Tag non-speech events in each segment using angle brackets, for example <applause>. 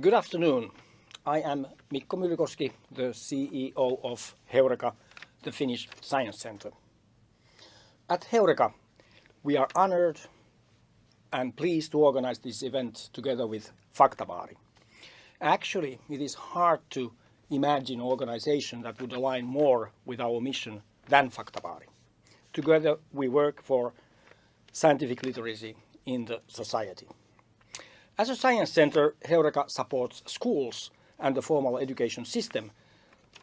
Good afternoon. I am Mikko Myllykoski, the CEO of Heureka, the Finnish Science Centre. At Heureka, we are honored and pleased to organize this event together with Faktabaari. Actually, it is hard to imagine an organization that would align more with our mission than Faktabaari. Together, we work for scientific literacy in the society. As a science center, Heureka supports schools and the formal education system,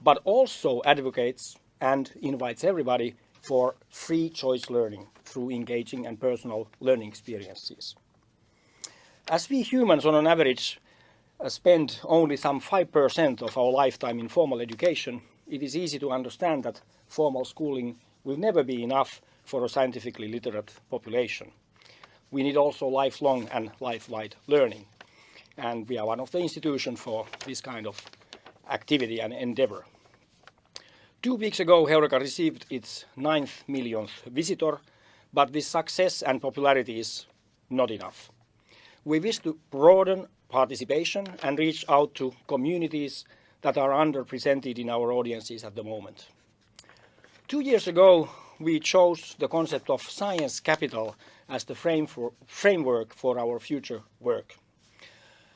but also advocates and invites everybody for free choice learning through engaging and personal learning experiences. As we humans on an average uh, spend only some 5% of our lifetime in formal education, it is easy to understand that formal schooling will never be enough for a scientifically literate population. We need also lifelong and lifelike learning, and we are one of the institutions for this kind of activity and endeavor. Two weeks ago, Heureka received its ninth millionth visitor, but this success and popularity is not enough. We wish to broaden participation and reach out to communities that are underrepresented in our audiences at the moment. Two years ago, we chose the concept of science capital as the frame for, framework for our future work.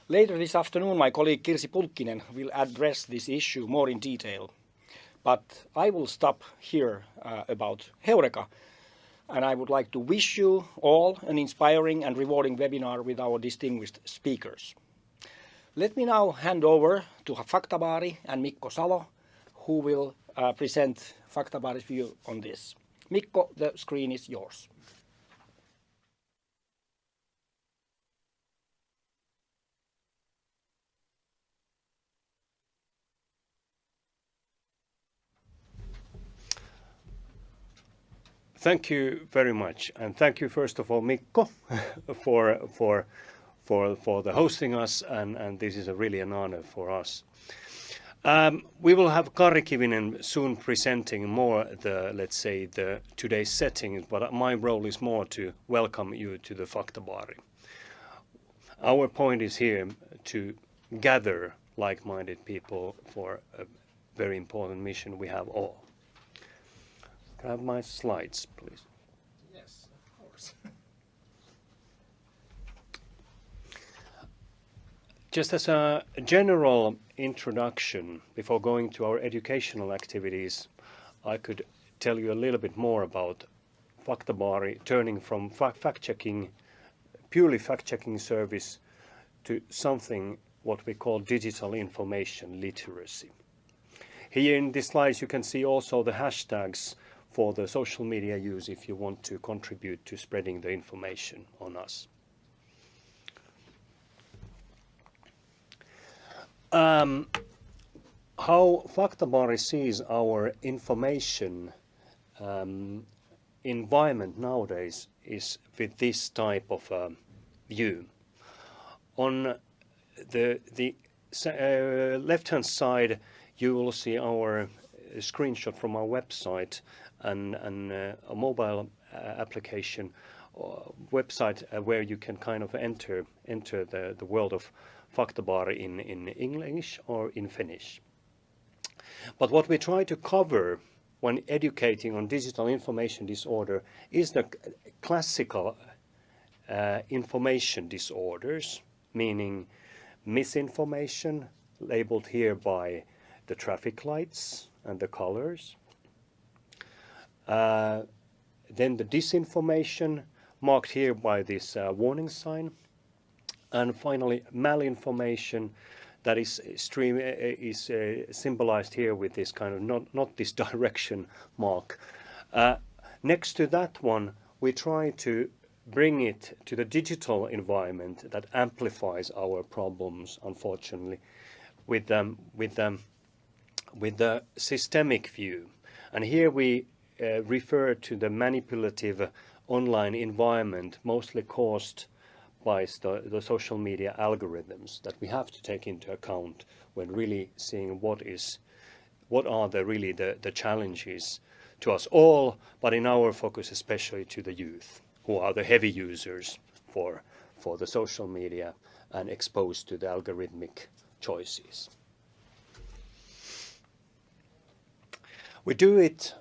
Later this afternoon, my colleague Kirsi Pulkkinen will address this issue more in detail. But I will stop here uh, about Heureka, and I would like to wish you all an inspiring and rewarding webinar with our distinguished speakers. Let me now hand over to Faktabaari and Mikko Salo, who will uh, present Faktabaari's view on this. Mikko, the screen is yours. Thank you very much, and thank you first of all, Mikko, <laughs> for for for for the hosting us, and and this is a really an honor for us. Um, we will have Kari Kivinen soon presenting more the let's say the today's setting, but my role is more to welcome you to the Faktabaari. Our point is here to gather like-minded people for a very important mission we have all. Can I have my slides, please? Yes, of course. <laughs> Just as a general introduction, before going to our educational activities, I could tell you a little bit more about Faktabaari turning from fact-checking, purely fact-checking service to something what we call digital information literacy. Here in these slides you can see also the hashtags for the social media use if you want to contribute to spreading the information on us. Um, how Faktabaari sees our information um, environment nowadays is with this type of uh, view. On the, the uh, left-hand side, you will see our screenshot from our website and, and uh, a mobile uh, application uh, website where you can kind of enter enter the, the world of Faktabaari in, in English or in Finnish. But what we try to cover when educating on digital information disorder is the classical uh, information disorders, meaning misinformation, labeled here by the traffic lights and the colors, uh, then the disinformation marked here by this uh, warning sign. And finally, malinformation that is stream uh, is uh, symbolized here with this kind of not not this <laughs> direction mark. Uh, next to that one, we try to bring it to the digital environment that amplifies our problems, unfortunately, with them with them with the systemic view. And here we uh, refer to the manipulative online environment mostly caused by the, the, social media algorithms that we have to take into account when really seeing what is what are the really the, the challenges to us all but in our focus especially to the youth who are the heavy users for for the social media and exposed to the algorithmic choices. We do it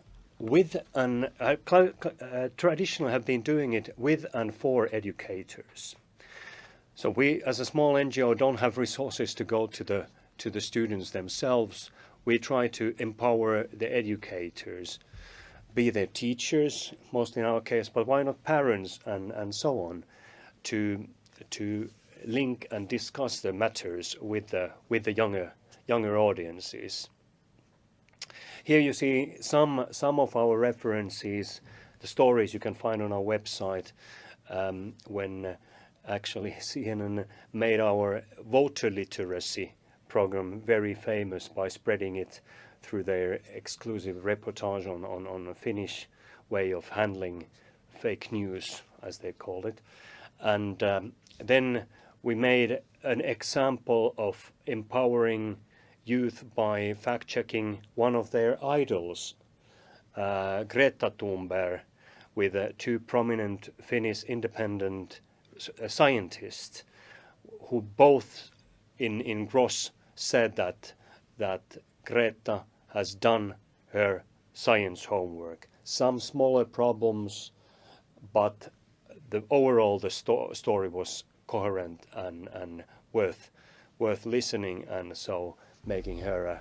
with and uh, uh, traditionally have been doing it with and for educators. So we, as a small NGO, don't have resources to go to the to the students themselves. We try to empower the educators, be they teachers, mostly in our case, but why not parents and and so on, to to link and discuss the matters with the with the younger younger audiences. Here you see some some of our references, the stories you can find on our website um, when uh, actually <laughs> CNN made our voter literacy program very famous by spreading it through their exclusive reportage on, on, on a Finnish way of handling fake news, as they called it. And um, then we made an example of empowering youth by fact-checking one of their idols, uh, Greta Thunberg, with uh, two prominent Finnish independent uh, scientists who both in, in gross said that, that Greta has done her science homework. Some smaller problems, but the overall the sto story was coherent and, and worth worth listening and so making her a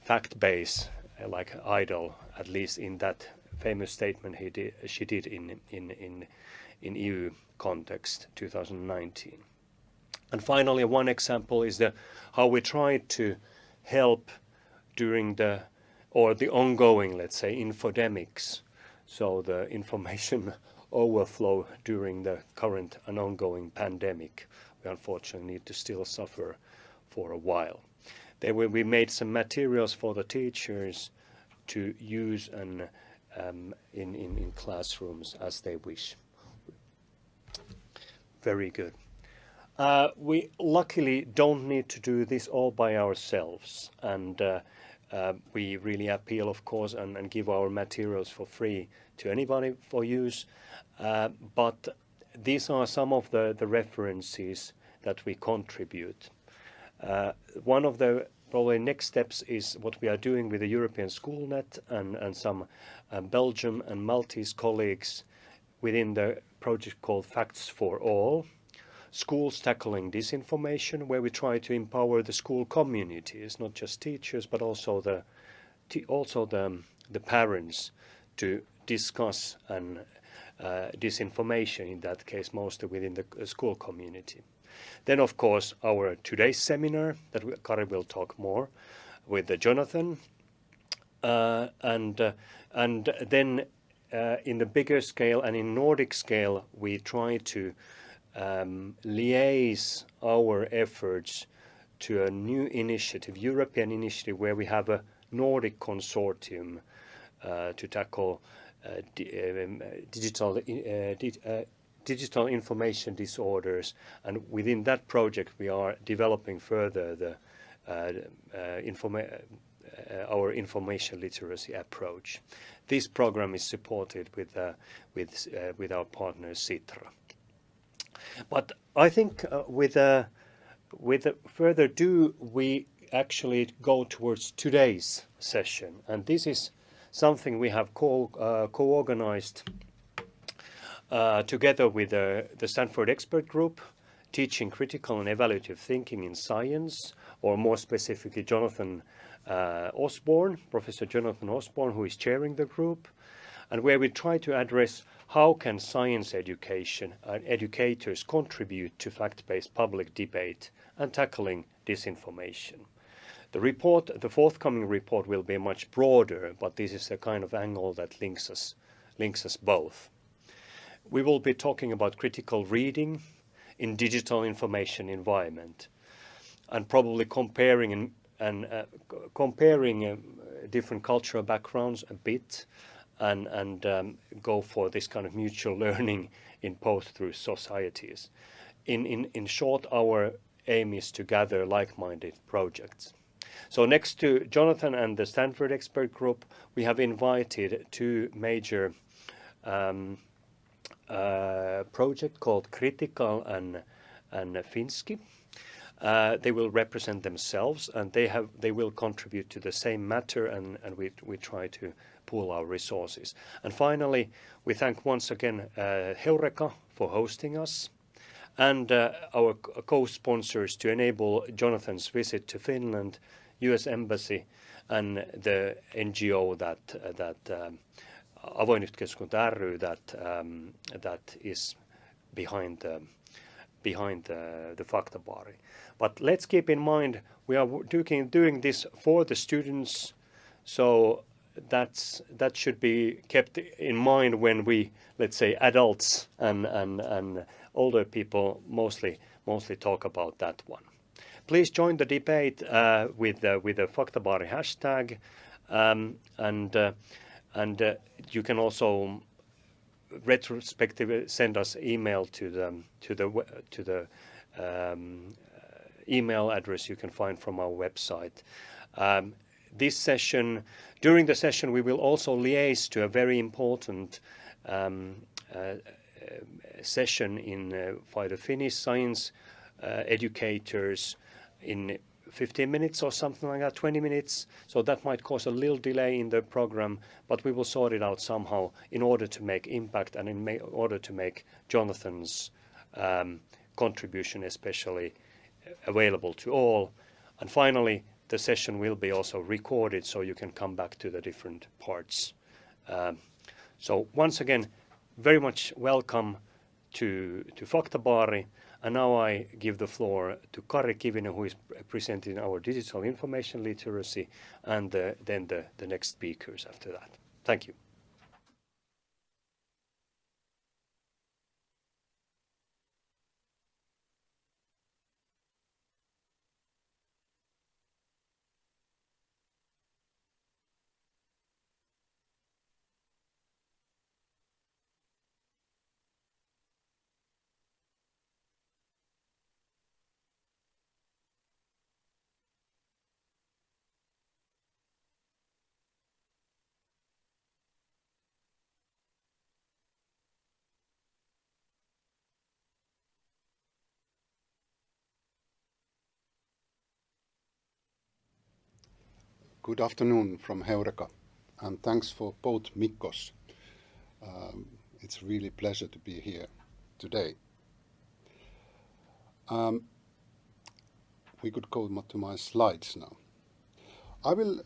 fact base uh, like idol, at least in that famous statement he did, she did in, in, in, in EU context 2019. And finally, one example is the, how we tried to help during the, or the ongoing, let's say, infodemics, so the <laughs> information overflow during the current and ongoing pandemic. We unfortunately need to still suffer for a while. There will be made some materials for the teachers to use and um, in, in, in classrooms as they wish. Very good. Uh, we luckily don't need to do this all by ourselves and uh, uh, we really appeal of course and, and, give our materials for free to anybody for use uh, but these are some of the, the references that we contribute. Uh, one of the probably next steps is what we are doing with the European SchoolNet and, and some uh, Belgium and Maltese colleagues within the project called Facts for All. Schools tackling disinformation, where we try to empower the school communities, not just teachers, but also the also the, the parents to discuss and uh, disinformation, in that case mostly within the school community. Then, of course, our today's seminar that we, Kari will talk more with uh, Jonathan. Uh, and, uh, and then uh, in the bigger scale and in Nordic scale, we try to um, liaise our efforts to a new initiative, European initiative, where we have a Nordic consortium uh, to tackle uh, di um, digital di digital information disorders and within that project we are developing further the uh, uh, informa uh, our information literacy approach. This program is supported with uh, with uh, with our partner Sitra. But I think with with further ado we actually go towards today's session and this is something we have co co-organized uh, together with uh, the Stanford Expert Group, teaching critical and evaluative thinking in science, or more specifically, Jonathan uh, Osborne, Professor Jonathan Osborne, who is chairing the group, and where we try to address how can science education and educators contribute to fact-based public debate and tackling disinformation. The report, the forthcoming report will be much broader, but this is the kind of angle that links us, links us both. We will be talking about critical reading in digital information environment and probably comparing and, and uh, comparing uh, different cultural backgrounds a bit and, and um, go for this kind of mutual <laughs> learning in both through societies. In, in, in short, our aim is to gather like-minded projects. So next to Jonathan and the Stanford Expert Group, we have invited two major um, project called Critical and, and Finsky. Uh, they will represent themselves and they have they will contribute to the same matter and, and we, we try to pool our resources. And finally, we thank once again uh, Heureka for hosting us and uh, our co-sponsors to enable Jonathan's visit to Finland, US Embassy and the NGO that, that um, Avoin Yhteiskunta ry that, um, that is behind the. But let's keep in mind we are doing, doing this for the students, so that's that should be kept in mind when we let's say adults and and and older people mostly mostly talk about that one. Please join the debate uh, with uh, with the Faktabaari hashtag, um, and uh, uh, you can also retrospectively send us email to the to the to the um, email address you can find from our website. Um, this session, during the session, we will also liaise to a very important um, uh, uh session in uh, by the Finnish science uh, educators in 15 minutes or something like that, 20 minutes. So that might cause a little delay in the program, but we will sort it out somehow in order to make impact and in order to make Jonathan's um, contribution especially available to all. And finally, the session will be also recorded so you can come back to the different parts. Um, so once again, very much welcome to, to Faktabaari. And now I give the floor to Kari Kivinen, who is presenting our digital information literacy, and the, then the, the next speakers after that. Thank you. Good afternoon from Heureka, and thanks for both Mikkos. Um, it's really pleasure to be here today. Um, we could go to my slides now. I will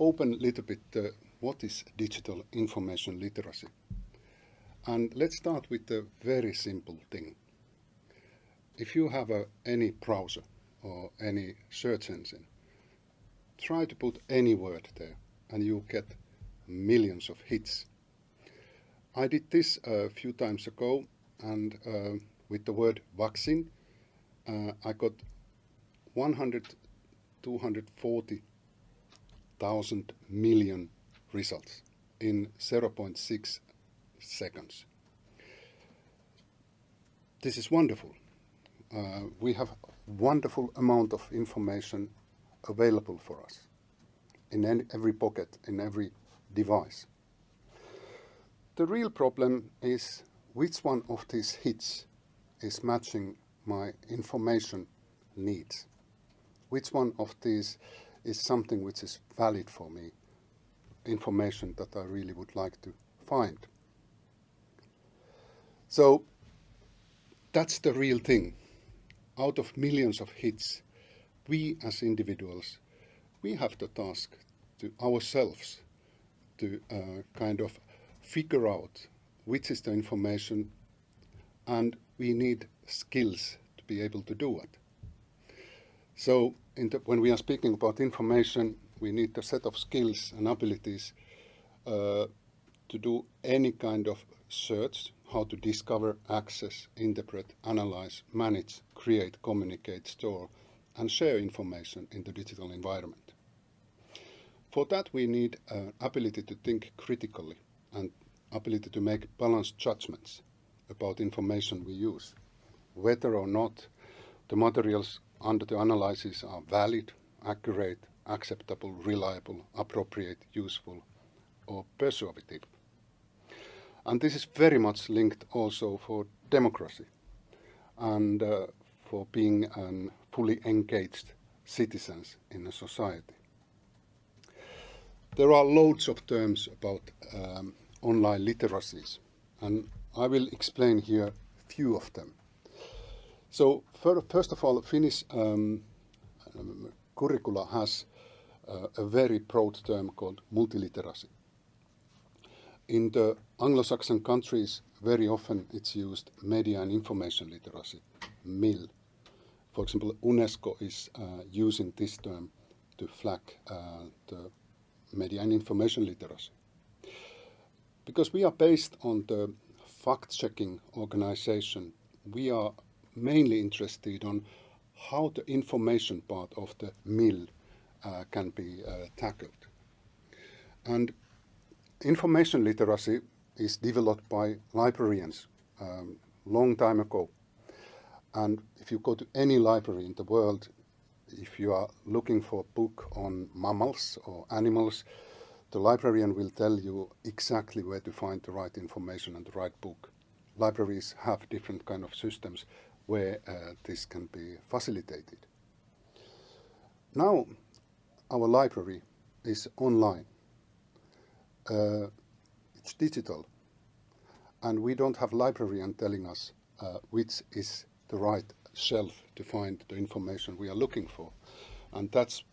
open a little bit uh, what is digital information literacy. And let's start with a very simple thing. If you have any browser or any search engine, try to put any word there and you get millions of hits. I did this a few times ago and uh, with the word vaccine uh, I got 100 240,000 million results in 0.6 seconds. This is wonderful. Uh, we have wonderful amount of information available for us in every pocket, in every device. The real problem is which one of these hits is matching my information needs. Which one of these is something which is valid for me, information that I really would like to find. So that's the real thing. Out of millions of hits, we as individuals, we have the task to ourselves to uh, kind of figure out which is the information and we need skills to be able to do it. So the, when we are speaking about information, we need a set of skills and abilities uh, to do any kind of search, how to discover, access, interpret, analyze, manage, create, communicate, store, and share information in the digital environment. For that we need an ability to think critically and ability to make balanced judgments about information we use, whether or not the materials under the analysis are valid, accurate, acceptable, reliable, appropriate, useful, or persuasive. And this is very much linked also for democracy and uh, for being a fully engaged citizens in a society. There are loads of terms about um, online literacies, and I will explain here a few of them. So first of all, Finnish um, um, curricula has uh, a very broad term called multiliteracy. In the Anglo-Saxon countries, very often it's used media and information literacy, MIL. For example, UNESCO is uh, using this term to flag uh, the media and information literacy. Because we are based on the fact-checking organization, we are mainly interested on how the information part of the MIL uh, can be uh, tackled. And information literacy is developed by librarians um, long time ago. And if you go to any library in the world, if you are looking for a book on mammals or animals, the librarian will tell you exactly where to find the right information and the right book. Libraries have different kind of systems where uh, this can be facilitated. Now, our library is online. Uh, it's digital. And we don't have librarian telling us uh, which is the right shelf to find the information we are looking for. And that's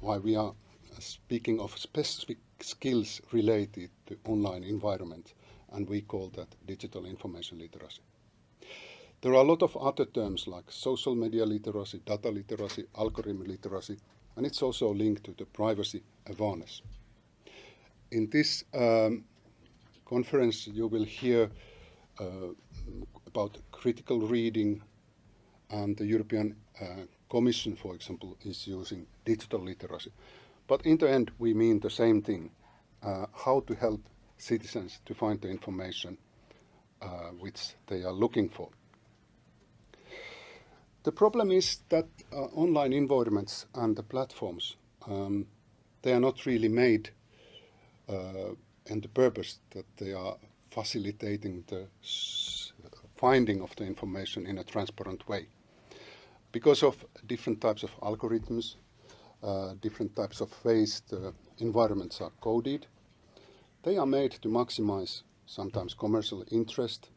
why we are speaking of specific skills related to online environment, and we call that digital information literacy. There are a lot of other terms like social media literacy, data literacy, algorithm literacy, and it's also linked to the privacy awareness. In this um, conference, you will hear uh, about critical reading, and the European uh, Commission, for example, is using digital literacy. But in the end, we mean the same thing, uh, how to help citizens to find the information uh, which they are looking for. The problem is that uh, online environments and the platforms, um, they are not really made uh, and the purpose that they are facilitating the finding of the information in a transparent way. Because of different types of algorithms, uh, different types of ways the environments are coded, they are made to maximize sometimes commercial interest.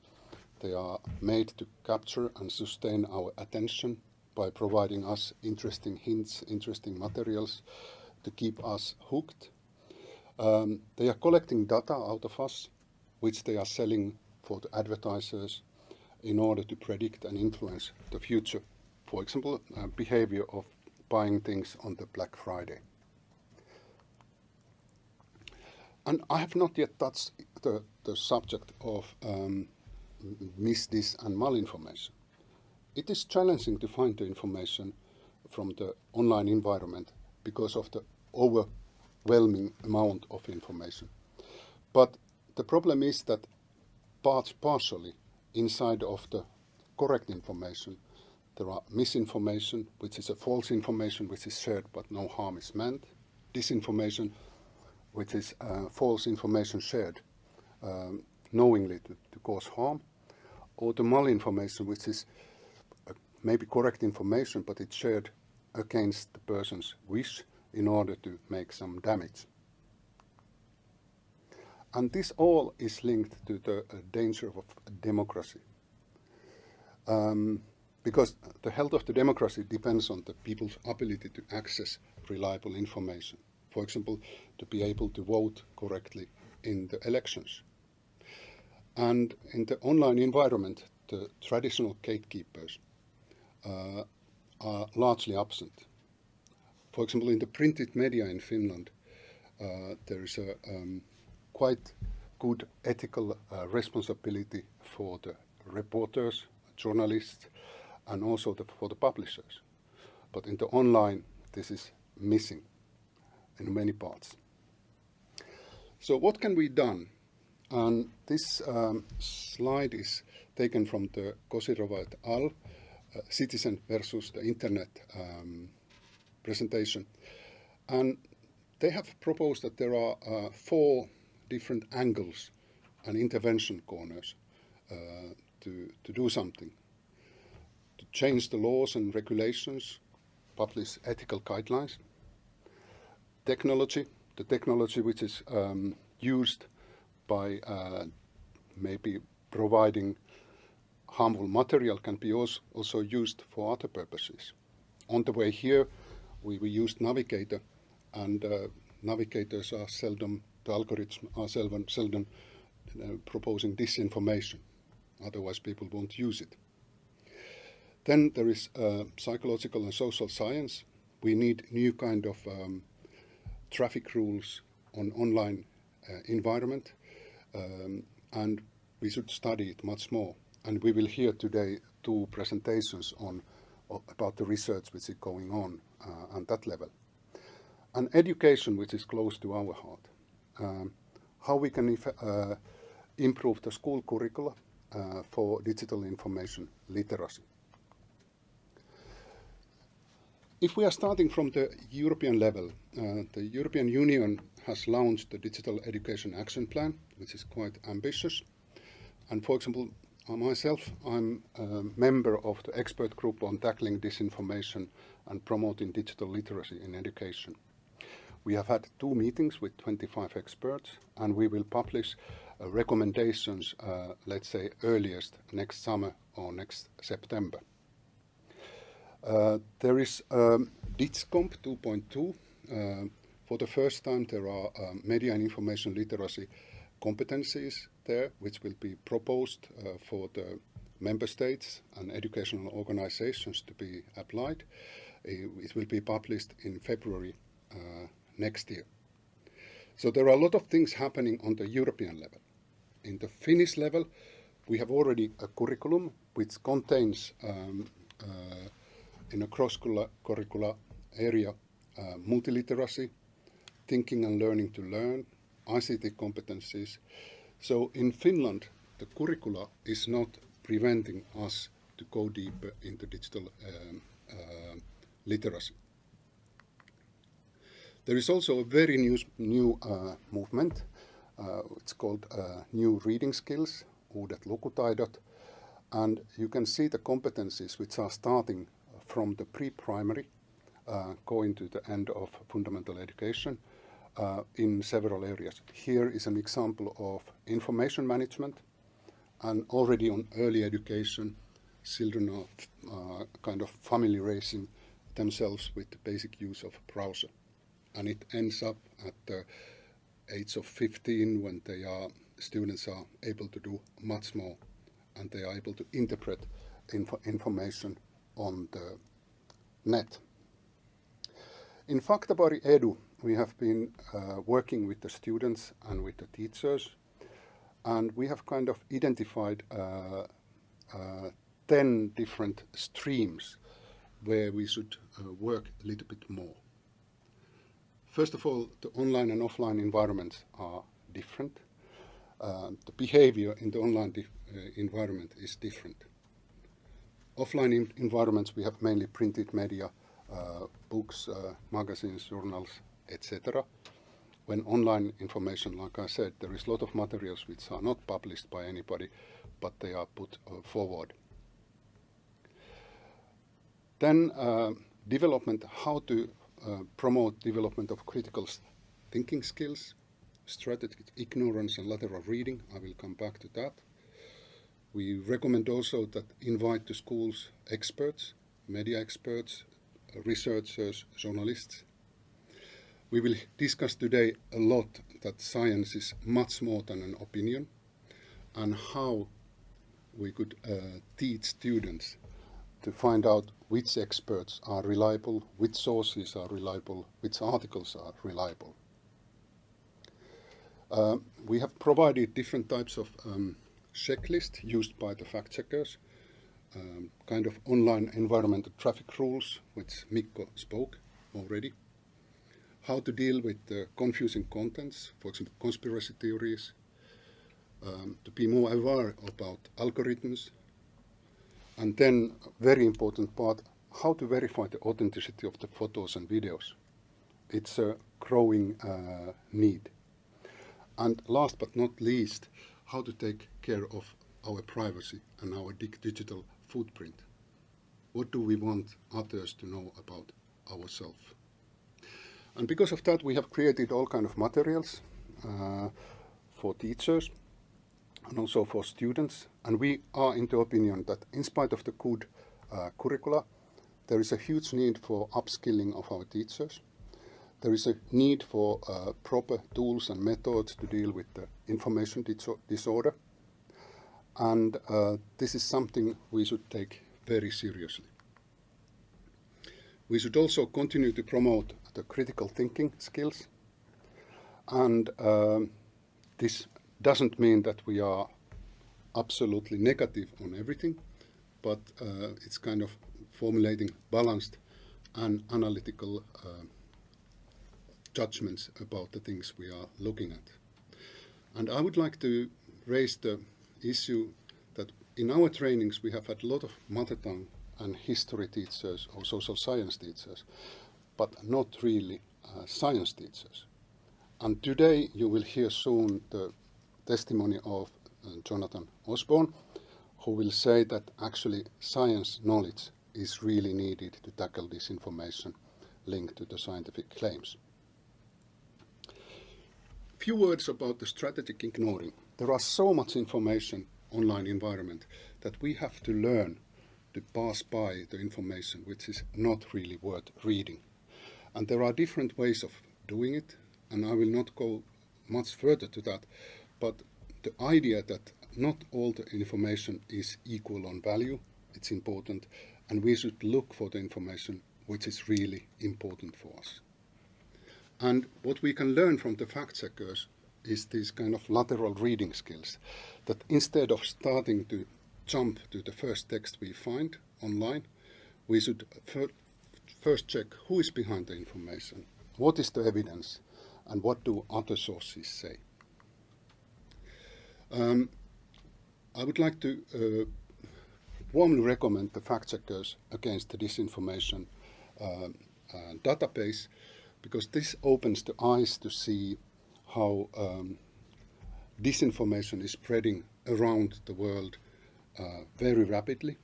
They are made to capture and sustain our attention by providing us interesting hints, interesting materials to keep us hooked um, they are collecting data out of us, which they are selling for the advertisers in order to predict and influence the future. For example, uh, behavior of buying things on the Black Friday. And I have not yet touched the, the subject of um, mis, dis, and malinformation. It is challenging to find the information from the online environment because of the overwhelming amount of information. But the problem is that parts partially inside of the correct information there are misinformation, which is a false information which is shared but no harm is meant, disinformation, which is uh, false information shared um, knowingly to, to, cause harm, or the malinformation, which is uh, maybe correct information but it's shared against the person's wish in order to make some damage. And this all is linked to the uh, danger of democracy. Um, because the health of the democracy depends on the people's ability to access reliable information. For example, to be able to vote correctly in the elections. And in the online environment, the traditional gatekeepers uh, are largely absent for example, in the printed media in Finland, uh, there is a um, quite good ethical uh, responsibility for the reporters, journalists, and also the, for the publishers. But in the online, this is missing in many parts. So what can be done? And this um, slide is taken from the Kozyreva et al. Uh, citizen versus the internet um, presentation. And they have proposed that there are uh, four different angles and intervention corners uh, to, to do something. Change the laws and regulations, publish ethical guidelines. Technology, the technology which is um, used by uh, maybe providing harmful material can be also, also used for other purposes. On the way here, we, we used Navigator, and uh, navigators are seldom, the algorithms are seldom, seldom uh, proposing disinformation. Otherwise, people won't use it. Then there is uh, psychological and social science. We need new kind of um, traffic rules on online uh, environment, um, and we should study it much more. And we will hear today two presentations on about the research which is going on uh, on that level. And education, which is close to our heart. Um, how we can uh, improve the school curricula uh, for digital information literacy. If we are starting from the European level, uh, the European Union has launched the Digital Education Action Plan, which is quite ambitious. And for example, uh, myself, I'm a member of the expert group on tackling disinformation and promoting digital literacy in education. We have had two meetings with 25 experts, and we will publish uh, recommendations, uh, let's say, earliest next summer or next September. Uh, there is um, DIGCOMP 2.2. Uh, for the first time, there are um, media and information literacy competencies there, which will be proposed uh, for the member states and educational organizations to be applied. It will be published in February uh, next year. So there are a lot of things happening on the European level. In the Finnish level, we have already a curriculum which contains um, uh, in a cross-curricular area, uh, multiliteracy, thinking and learning to learn, ICT competencies. So in Finland, the curricula is not preventing us to go deeper into digital um, uh, literacy. There is also a very new, new uh, movement. Uh, it's called uh, New Reading Skills, Uudet lukutaidot. And you can see the competencies which are starting from the pre-primary uh, going to the end of fundamental education uh, in several areas. Here is an example of information management and already on early education children are uh, kind of familiarizing themselves with the basic use of browser and it ends up at the age of 15 when they are students are able to do much more and they are able to interpret info information on the net. In Faktabaari Edu, we have been uh, working with the students and with the teachers, and we have kind of identified uh, uh, 10 different streams where we should uh, work a little bit more. First of all, the online and offline environments are different. Uh, the behavior in the online uh, environment is different offline environments, we have mainly printed media, uh, books, uh, magazines, journals, etc. When online information, like I said, there is a lot of materials which are not published by anybody, but they are put uh, forward. Then uh, development, how to uh, promote development of critical thinking skills, strategic ignorance and lateral reading, I will come back to that. We recommend also that invite to schools experts, media experts, researchers, journalists. We will discuss today a lot that science is much more than an opinion and how we could uh, teach students to find out which experts are reliable, which sources are reliable, which articles are reliable. Uh, we have provided different types of um, checklist used by the fact checkers, um, kind of online environmental traffic rules, which Mikko spoke already, how to deal with the confusing contents, for example, conspiracy theories, um, to be more aware about algorithms, and then very important part, how to verify the authenticity of the photos and videos. It's a growing uh, need. And last but not least, how to take care of our privacy and our digital footprint. What do we want others to know about ourselves. And because of that, we have created all kind of materials uh, for teachers and also for students. And we are in the opinion that in spite of the good uh, curricula, there is a huge need for upskilling of our teachers. There is a need for uh, proper tools and methods to deal with the information disorder. And uh, this is something we should take very seriously. We should also continue to promote the critical thinking skills. And um, this doesn't mean that we are absolutely negative on everything, but uh, it's kind of formulating balanced and analytical uh, judgments about the things we are looking at. And I would like to raise the issue that in our trainings we have had a lot of mother tongue and history teachers or social science teachers, but not really uh, science teachers. And today you will hear soon the testimony of uh, Jonathan Osborne, who will say that actually science knowledge is really needed to tackle disinformation linked to the scientific claims. Few words about the strategic ignoring. There are so much information online environment that we have to learn to pass by the information which is not really worth reading. And there are different ways of doing it, and I will not go much further to that, but the idea that not all the information is equal on value, it's important, and we should look for the information which is really important for us. And what we can learn from the fact checkers is these kind of lateral reading skills, that instead of starting to jump to the first text we find online, we should fir first check who is behind the information, what is the evidence, and what do other sources say. Um, I would like to uh, warmly recommend the fact checkers against the disinformation uh, uh, database because this opens the eyes to see how um, disinformation is spreading around the world uh, very rapidly.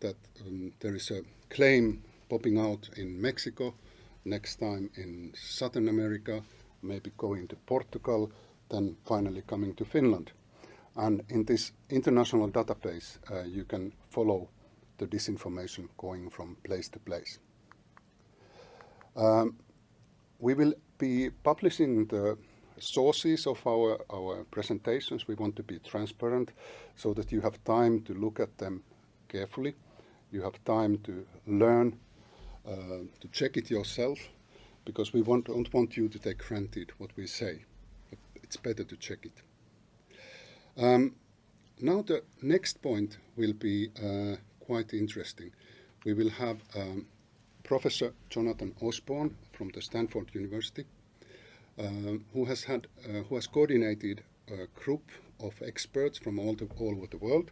That um, there is a claim popping out in Mexico, next time in Southern America, maybe going to Portugal, then finally coming to Finland. And in this international database, uh, you can follow the disinformation going from place to place. Um, we will be publishing the sources of our, our presentations. We want to be transparent so that you have time to look at them carefully. You have time to learn, uh, to check it yourself, because we want, don't want you to take granted what we say. It's better to check it. Um, now the next point will be uh, quite interesting. We will have um, Professor Jonathan Osborne from the Stanford University, uh, who has had, uh, who has coordinated a group of experts from all, the, all over the world,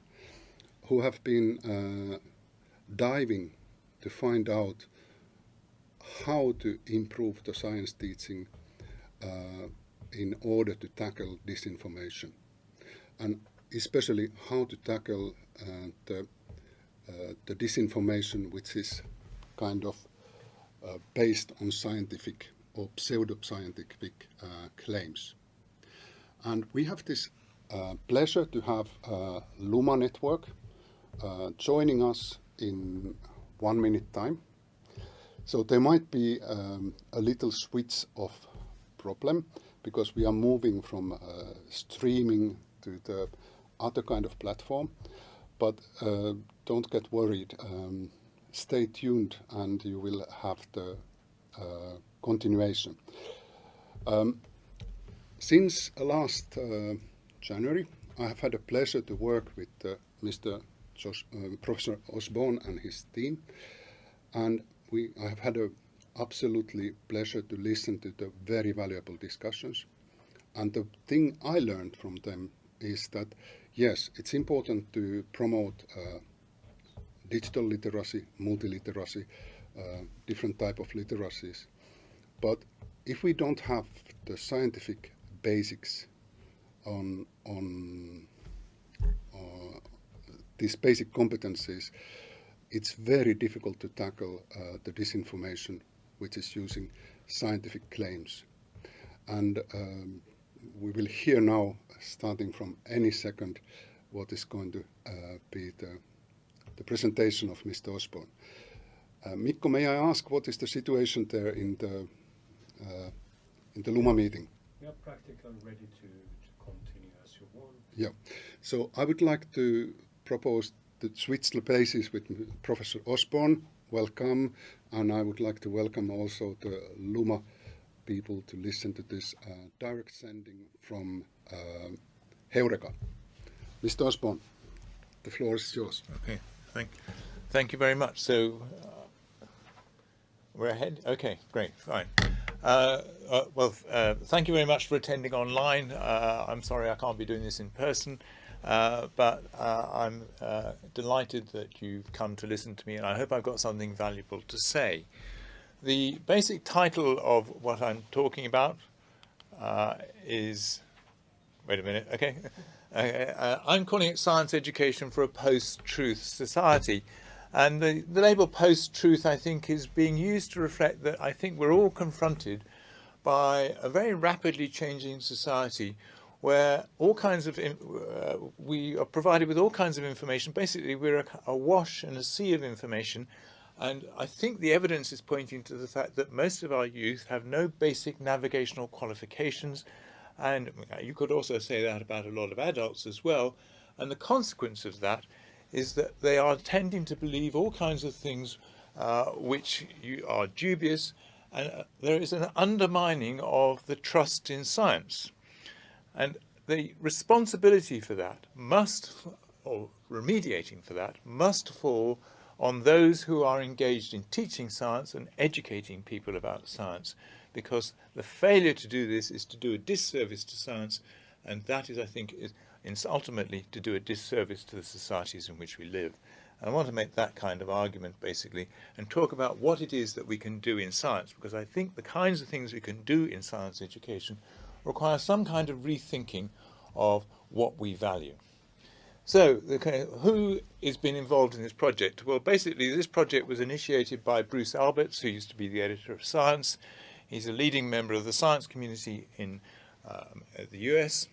who have been uh, diving to find out how to improve the science teaching uh, in order to tackle disinformation. And especially how to tackle uh, the, uh, the disinformation which is kind of uh, based on scientific or pseudo-scientific uh, claims. And we have this uh, pleasure to have uh, Luma Network joining us in one minute time. So there might be um, a little switch of problem because we are moving from streaming to the other kind of platform. But uh, don't get worried. Um, stay tuned and you will have the uh, continuation. Um, since last uh, January, I have had a pleasure to work with uh, Mr. Josh, uh, Professor Osborne and his team, and we I have had a absolutely pleasure to listen to the very valuable discussions. And the thing I learned from them is that, yes, it's important to promote uh, digital literacy, multiliteracy, uh, different type of literacies. But if we don't have the scientific basics on, on uh, these basic competencies, it's very difficult to tackle uh, the disinformation which is using scientific claims. And um, we will hear now, starting from any second, what is going to uh, be the, the presentation of Mr. Osborne. Uh, Mikko, may I ask what is the situation there in the uh, in the Luma meeting? We are practically ready to, to continue as you want. Yeah. So I would like to propose to switch the places with Professor Osborne. Welcome. And I would like to welcome also the Luma people to listen to this uh, direct sending from uh, Heureka. Mr. Osborne, the floor is yours. Okay, thank, thank you very much. So uh, we're ahead? Okay, great, fine. Uh, uh, well, uh, thank you very much for attending online. Uh, I'm sorry I can't be doing this in person, uh, but I'm delighted that you've come to listen to me, and I hope I've got something valuable to say. The basic title of what I'm talking about is, wait a minute, okay. I'm calling it Science Education for a Post-Truth Society. And the, the label post-truth, I think, is being used to reflect that I think we're all confronted by a very rapidly changing society where all kinds of, uh, we are provided with all kinds of information. Basically, we're a, wash and a sea of information. And I think the evidence is pointing to the fact that most of our youth have no basic navigational qualifications. And you could also say that about a lot of adults as well. And the consequence of that is that they are tending to believe all kinds of things uh, which are dubious and uh, there is an undermining of the trust in science. And the responsibility for that must, or remediating for that, must fall on those who are engaged in teaching science and educating people about science because the failure to do this is to do a disservice to science and that is, I think, is, ultimately to do a disservice to the societies in which we live. And I want to make that kind of argument basically and talk about what it is that we can do in science because I think the kinds of things we can do in science education require some kind of rethinking of what we value. So, who has been involved in this project? Well, basically, this project was initiated by Bruce Alberts, who used to be the editor of Science. He's a leading member of the science community in um, the US.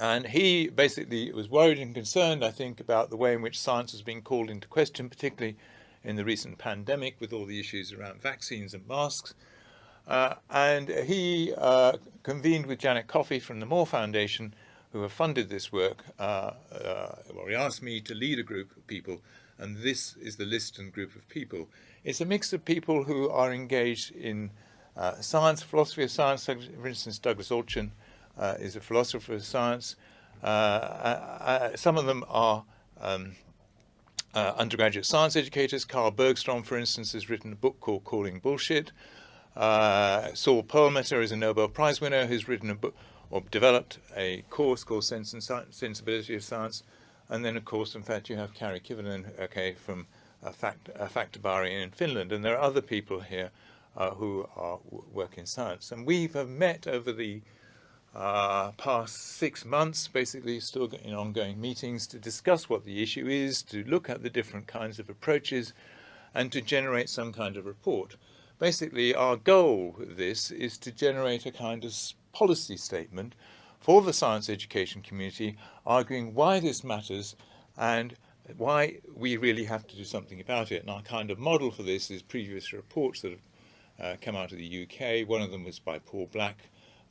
And he basically was worried and concerned, I think, about the way in which science has been called into question, particularly in the recent pandemic with all the issues around vaccines and masks. Uh, and he uh, convened with Janet Coffey from the Moore Foundation, who have funded this work. Uh, uh, well, he asked me to lead a group of people, and this is the list and group of people. It's a mix of people who are engaged in uh, science, philosophy of science, for instance, Douglas Allchin, uh, is a philosopher of science. Uh, uh, some of them are um, undergraduate science educators. Carl Bergstrom, for instance, has written a book called Calling Bullshit. Saul Perlmutter is a Nobel Prize winner who's written a book or developed a course called Sense and Sensibility of Science. And then, of course, in fact, you have Kari Kivelinen, okay, from uh, Fact, uh, in Finland. And there are other people here uh, who are work in science. And we have met over the uh, past six months, basically still in ongoing meetings to discuss what the issue is, to look at the different kinds of approaches, and to generate some kind of report. Basically, our goal with this is to generate a kind of policy statement for the science education community, arguing why this matters and why we really have to do something about it. And our kind of model for this is previous reports that have uh, come out of the UK. One of them was by Paul Black,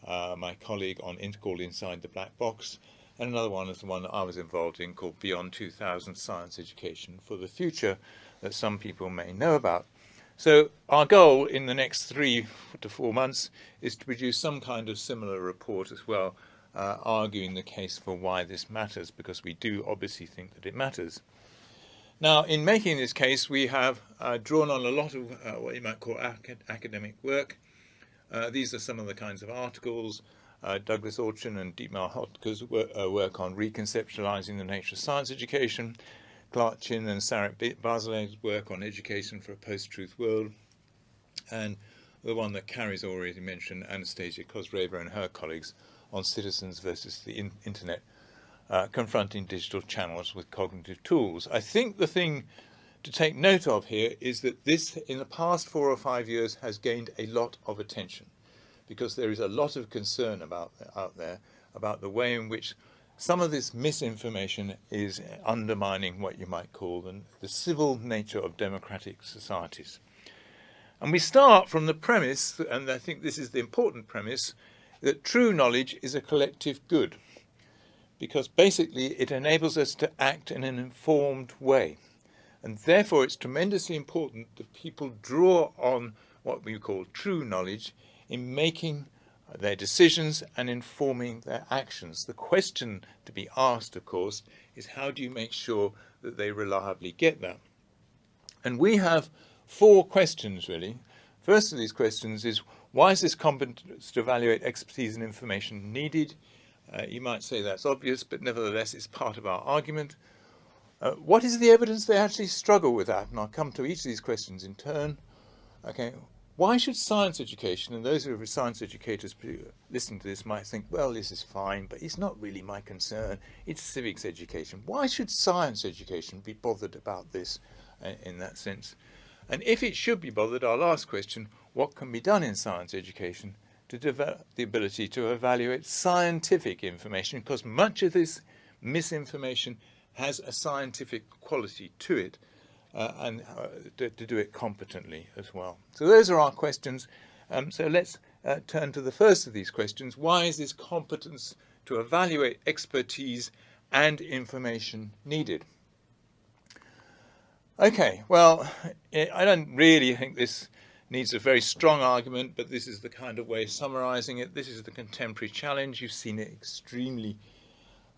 uh, my colleague on called Inside the Black Box, and another one is the one that I was involved in called Beyond 2000 Science Education for the Future that some people may know about. So our goal in the next three to four months is to produce some kind of similar report as well, uh, arguing the case for why this matters, because we do obviously think that it matters. Now, in making this case, we have uh, drawn on a lot of uh, what you might call ac academic work, uh, these are some of the kinds of articles. Uh, Douglas Allchin and Dietmar Höttecke's work, uh, work on reconceptualizing the nature of science education, Clark Chinn and Sarah Barzilai's work on education for a post-truth world, and the one that Carrie's already mentioned, Anastasia Kozyreva and her colleagues on citizens versus the in internet, uh, confronting digital channels with cognitive tools. I think the thing to take note of here is that this, in the past four or five years, has gained a lot of attention because there is a lot of concern about out there about the way in which some of this misinformation is undermining what you might call the, the civil nature of democratic societies. And we start from the premise, and I think this is the important premise, that true knowledge is a collective good because basically it enables us to act in an informed way. And therefore it's tremendously important that people draw on what we call true knowledge in making their decisions and informing their actions. The question to be asked, of course, is how do you make sure that they reliably get that? And we have four questions, really. First of these questions is, why is this competence to evaluate expertise and information needed? Uh, you might say that's obvious, but nevertheless it's part of our argument. Uh, what is the evidence they actually struggle with that? And I'll come to each of these questions in turn. Okay, why should science education, and those who are science educators listening to this might think, well, this is fine, but it's not really my concern. It's civics education. Why should science education be bothered about this uh, in that sense? And if it should be bothered, our last question, what can be done in science education to develop the ability to evaluate scientific information because much of this misinformation has a scientific quality to it uh, and uh, to, to, do it competently as well. So those are our questions. Um, so let's uh, turn to the first of these questions. Why is this competence to evaluate expertise and information needed? Okay, well, I don't really think this needs a very strong argument, but this is the kind of way of summarizing it. This is the contemporary challenge. You've seen it extremely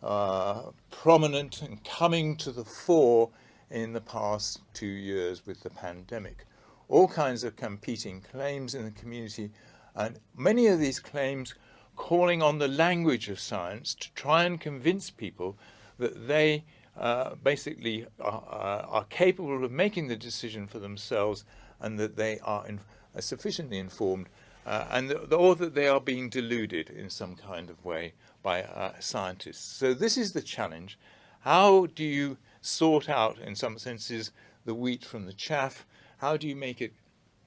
uh, prominent and coming to the fore in the past two years with the pandemic. All kinds of competing claims in the community, and many of these claims calling on the language of science to try and convince people that they uh, basically are, uh, are, capable of making the decision for themselves and that they are in, uh, sufficiently informed uh, and the, or that they are being deluded in some kind of way by uh, scientists. So this is the challenge. How do you sort out, in some senses, the wheat from the chaff? How do you make it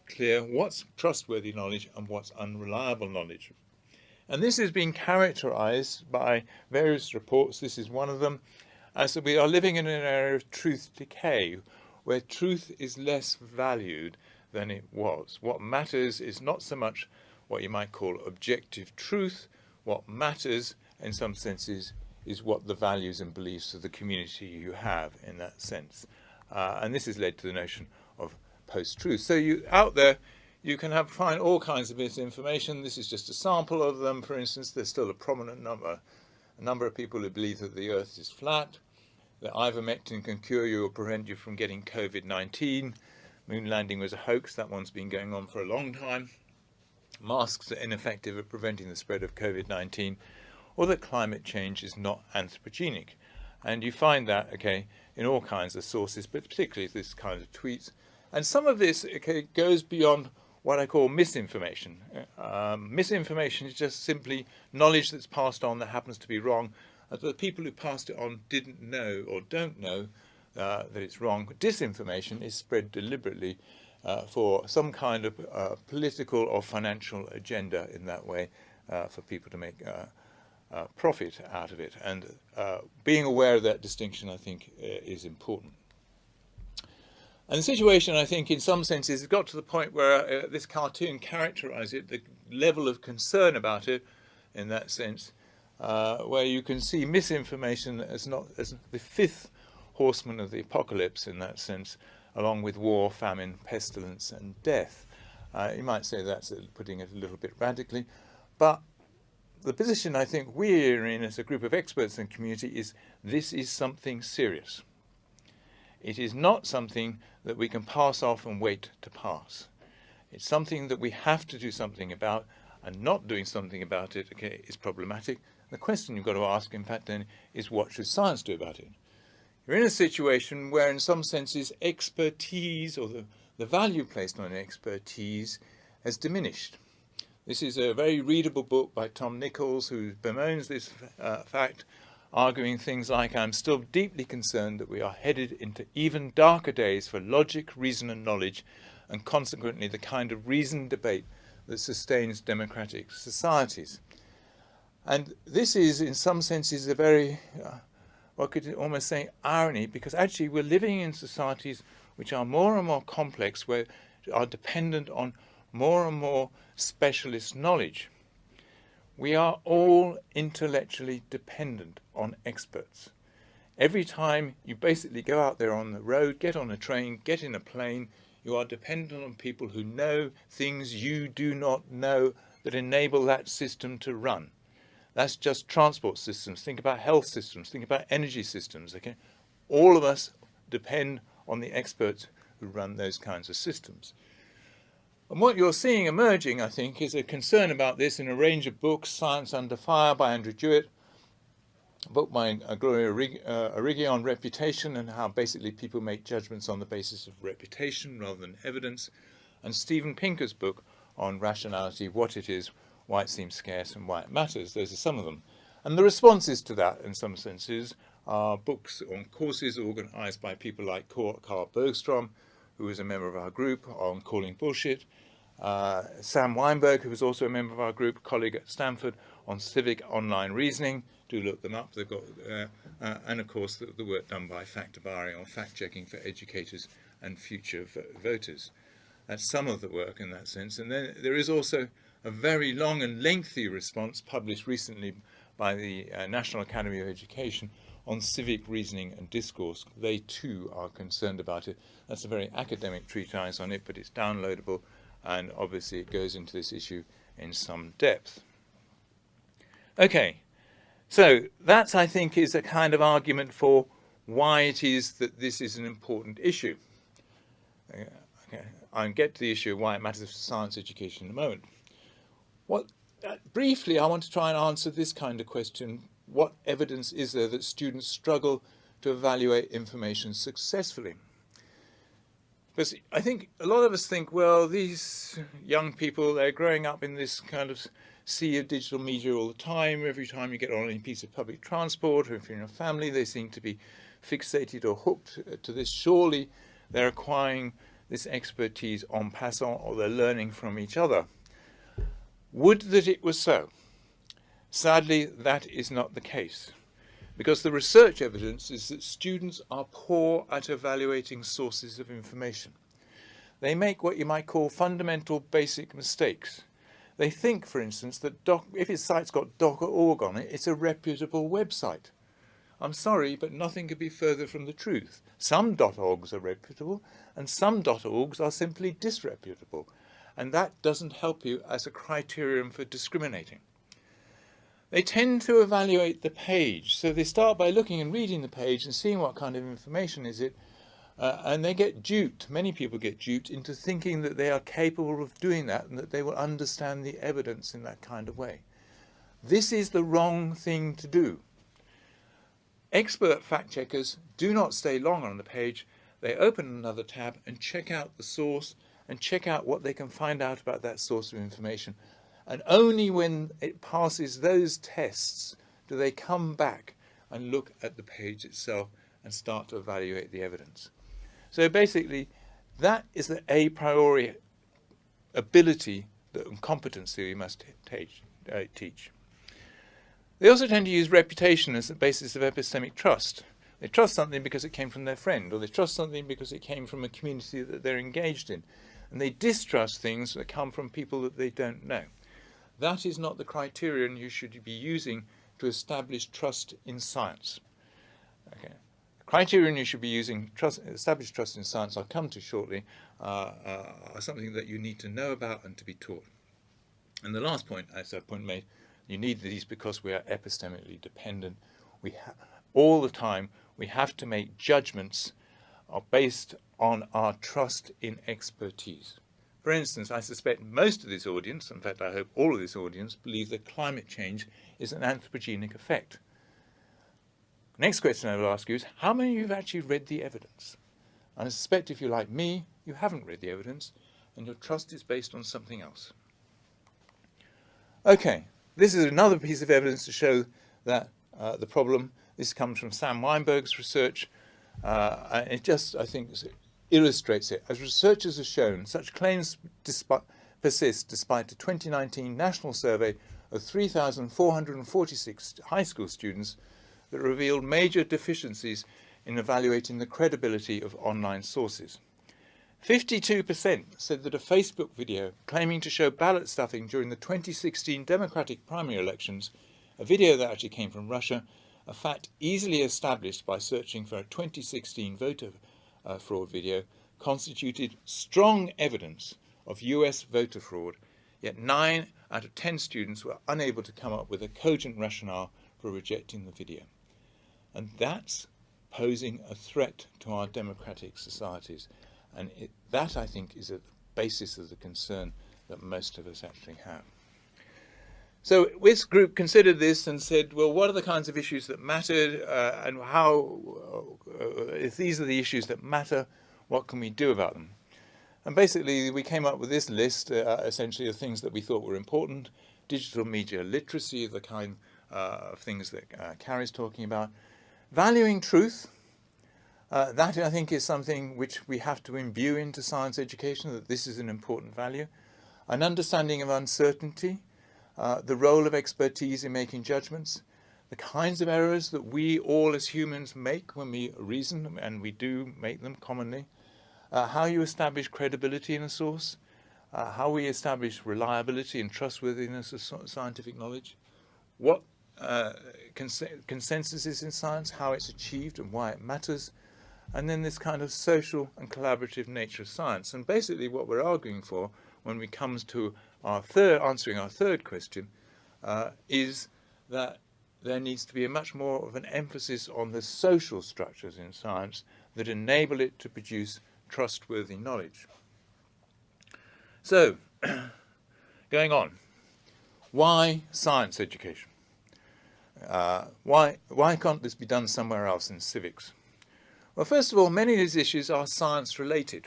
clear what's trustworthy knowledge and what's unreliable knowledge? And this has been characterized by various reports. This is one of them. As we are living in an era of truth decay, where truth is less valued than it was. What matters is not so much what you might call objective truth. What matters, in some senses, is what the values and beliefs of the community you have in that sense. Uh, and this has led to the notion of post-truth. So you out there, you can have find all kinds of misinformation. This is just a sample of them. For instance, there's still a prominent number, a number of people who believe that the Earth is flat that ivermectin can cure you or prevent you from getting COVID-19. Moon landing was a hoax. That one's been going on for a long time. Masks are ineffective at preventing the spread of COVID-19 or that climate change is not anthropogenic. And you find that, okay, in all kinds of sources, but particularly this kind of tweets. And some of this okay, goes beyond what I call misinformation. Um, misinformation is just simply knowledge that's passed on that happens to be wrong the people who passed it on didn't know or don't know uh, that it's wrong. Disinformation is spread deliberately uh, for some kind of uh, political or financial agenda in that way uh, for people to make uh, uh, profit out of it. And being aware of that distinction, I think, is important. And the situation, I think, in some senses, has got to the point where this cartoon characterizes it, the level of concern about it, in that sense, uh, where you can see misinformation as not as the fifth horseman of the apocalypse in that sense, along with war, famine, pestilence, and death. Uh, you might say that's putting it a little bit radically, but the position I think we're in as a group of experts and community is this is something serious. It is not something that we can pass off and wait to pass. It's something that we have to do something about, and not doing something about it okay, is problematic. The question you've got to ask, in fact, then, is what should science do about it? You're in a situation where, in some senses, expertise or the, the value placed on expertise has diminished. This is a very readable book by Tom Nichols, who bemoans this uh, fact. arguing things like, I'm still deeply concerned that we are headed into even darker days for logic, reason and knowledge, and consequently the kind of reasoned debate that sustains democratic societies. And this is, in some senses, a very, uh, what could almost say, irony, because actually we're living in societies which are more and more complex, where are dependent on more and more specialist knowledge. We are all intellectually dependent on experts. Every time you basically go out there on the road, get on a train, get in a plane, you are dependent on people who know things you do not know that enable that system to run. That's just transport systems. Think about health systems. Think about energy systems. Okay, all of us depend on the experts who run those kinds of systems. And what you're seeing emerging, I think, is a concern about this in a range of books, Science Under Fire by Andrew Jewett, a book by uh, Gloria Origgi on reputation and how basically people make judgments on the basis of reputation rather than evidence, and Steven Pinker's book on rationality, what it is, why it seems scarce and why it matters. Those are some of them. And the responses to that, in some senses, are books on courses organized by people like Carl Bergstrom, who is a member of our group, on calling bullshit, uh, Sam Wineburg, who is also a member of our group, colleague at Stanford, on civic online reasoning. Do look them up. They've got, uh, uh, and of course, the, the, work done by Faktabaari on fact-checking for educators and future voters. That's some of the work in that sense. And then there is also a very long and lengthy response published recently by the uh, National Academy of Education on civic reasoning and discourse. They too are concerned about it. That's a very academic treatise on it, but it's downloadable and obviously it goes into this issue in some depth. Okay, so that I think is a kind of argument for why it is that this is an important issue. Okay, I'll get to the issue of why it matters for science education in a moment. What, uh, briefly, I want to try and answer this kind of question. What evidence is there that students struggle to evaluate information successfully? Because I think a lot of us think, well, these young people, they're growing up in this kind of sea of digital media all the time. Every time you get on any piece of public transport, or if you're in a family, they seem to be fixated or hooked to this. Surely they're acquiring this expertise en passant, or they're learning from each other. Would that it was so. Sadly, that is not the case, because the research evidence is that students are poor at evaluating sources of information. They make what you might call fundamental basic mistakes. They think, for instance, that doc, if his site's got docker.org on it, it's a reputable website. I'm sorry, but nothing could be further from the truth. Some .orgs are reputable, and some .orgs are simply disreputable and that doesn't help you as a criterion for discriminating. They tend to evaluate the page, so they start by looking and reading the page and seeing what kind of information is it, uh, and they get duped, many people get duped into thinking that they are capable of doing that and that they will understand the evidence in that kind of way. This is the wrong thing to do. Expert fact checkers do not stay long on the page. They open another tab and check out the source and check out what they can find out about that source of information. And only when it passes those tests do they come back and look at the page itself and start to evaluate the evidence. So basically, that is the a priori ability and competency we must uh, teach. They also tend to use reputation as the basis of epistemic trust. They trust something because it came from their friend, or they trust something because it came from a community that they're engaged in and they distrust things that come from people that they don't know. That is not the criterion you should be using to establish trust in science. Okay. The criterion you should be using trust, establish trust in science, I'll come to shortly, uh, uh, are something that you need to know about and to be taught. And the last point, as a point made, you need these because we are epistemically dependent. We all the time we have to make judgments are based on our trust in expertise. For instance, I suspect most of this audience, in fact I hope all of this audience, believe that climate change is an anthropogenic effect. Next question I will ask you is, how many of you have actually read the evidence? I suspect if you're like me, you haven't read the evidence, and your trust is based on something else. Okay, this is another piece of evidence to show that uh, the problem. This comes from Sam Wineburg's research. Uh, it just, I think, illustrates it. As researchers have shown, such claims despi persist despite a 2019 national survey of 3,446 high school students that revealed major deficiencies in evaluating the credibility of online sources. 52% said that a Facebook video claiming to show ballot stuffing during the 2016 Democratic primary elections, a video that actually came from Russia, a fact easily established by searching for a 2016 voter uh, fraud video, constituted strong evidence of US voter fraud, yet 9 out of 10 students were unable to come up with a cogent rationale for rejecting the video. And that's posing a threat to our democratic societies. And it, that, I think, is at the basis of the concern that most of us actually have. So this group considered this and said, well, what are the kinds of issues that mattered uh, and how, uh, if these are the issues that matter, what can we do about them? And basically, we came up with this list, uh, essentially, of things that we thought were important. Digital media literacy, the kind uh, of things that uh, Carrie's talking about. Valuing truth, uh, that I think is something which we have to imbue into science education, that this is an important value. An understanding of uncertainty, uh, the role of expertise in making judgments, the kinds of errors that we all as humans make when we reason, and we do make them commonly, uh, how you establish credibility in a source, uh, how we establish reliability and trustworthiness of scientific knowledge, what uh, cons consensus is in science, how it's achieved and why it matters, and then this kind of social and collaborative nature of science. And basically what we're arguing for when we comes to our third, answering our third question, uh, is that there needs to be a much more of an emphasis on the social structures in science that enable it to produce trustworthy knowledge. So, <clears throat> going on, why science education? Uh, why, why can't this be done somewhere else in civics? Well, first of all, many of these issues are science related.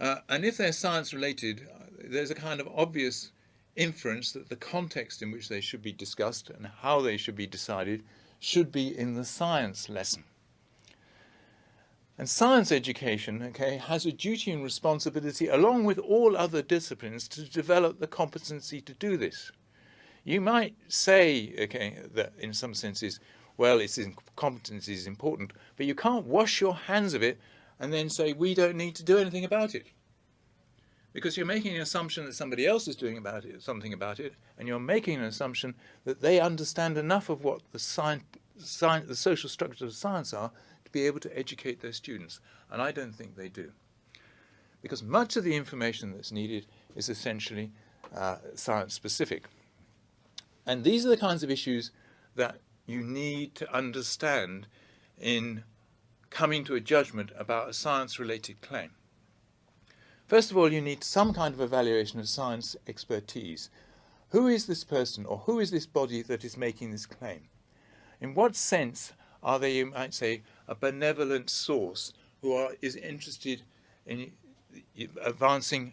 Uh, and if they're science related, there's a kind of obvious inference that the context in which they should be discussed and how they should be decided should be in the science lesson. And science education okay, has a duty and responsibility, along with all other disciplines, to develop the competency to do this. You might say, okay, that in some senses, well, its competency is important, but you can't wash your hands of it and then say, we don't need to do anything about it. Because you're making an assumption that somebody else is doing about it, something about it, and you're making an assumption that they understand enough of what the, science, science, the social structures of science are to be able to educate their students. And I don't think they do. Because much of the information that's needed is essentially uh, science specific. And these are the kinds of issues that you need to understand in coming to a judgment about a science-related claim. First of all, you need some kind of evaluation of science expertise. Who is this person or who is this body that is making this claim? In what sense are they, you might say, a benevolent source who are, is interested in advancing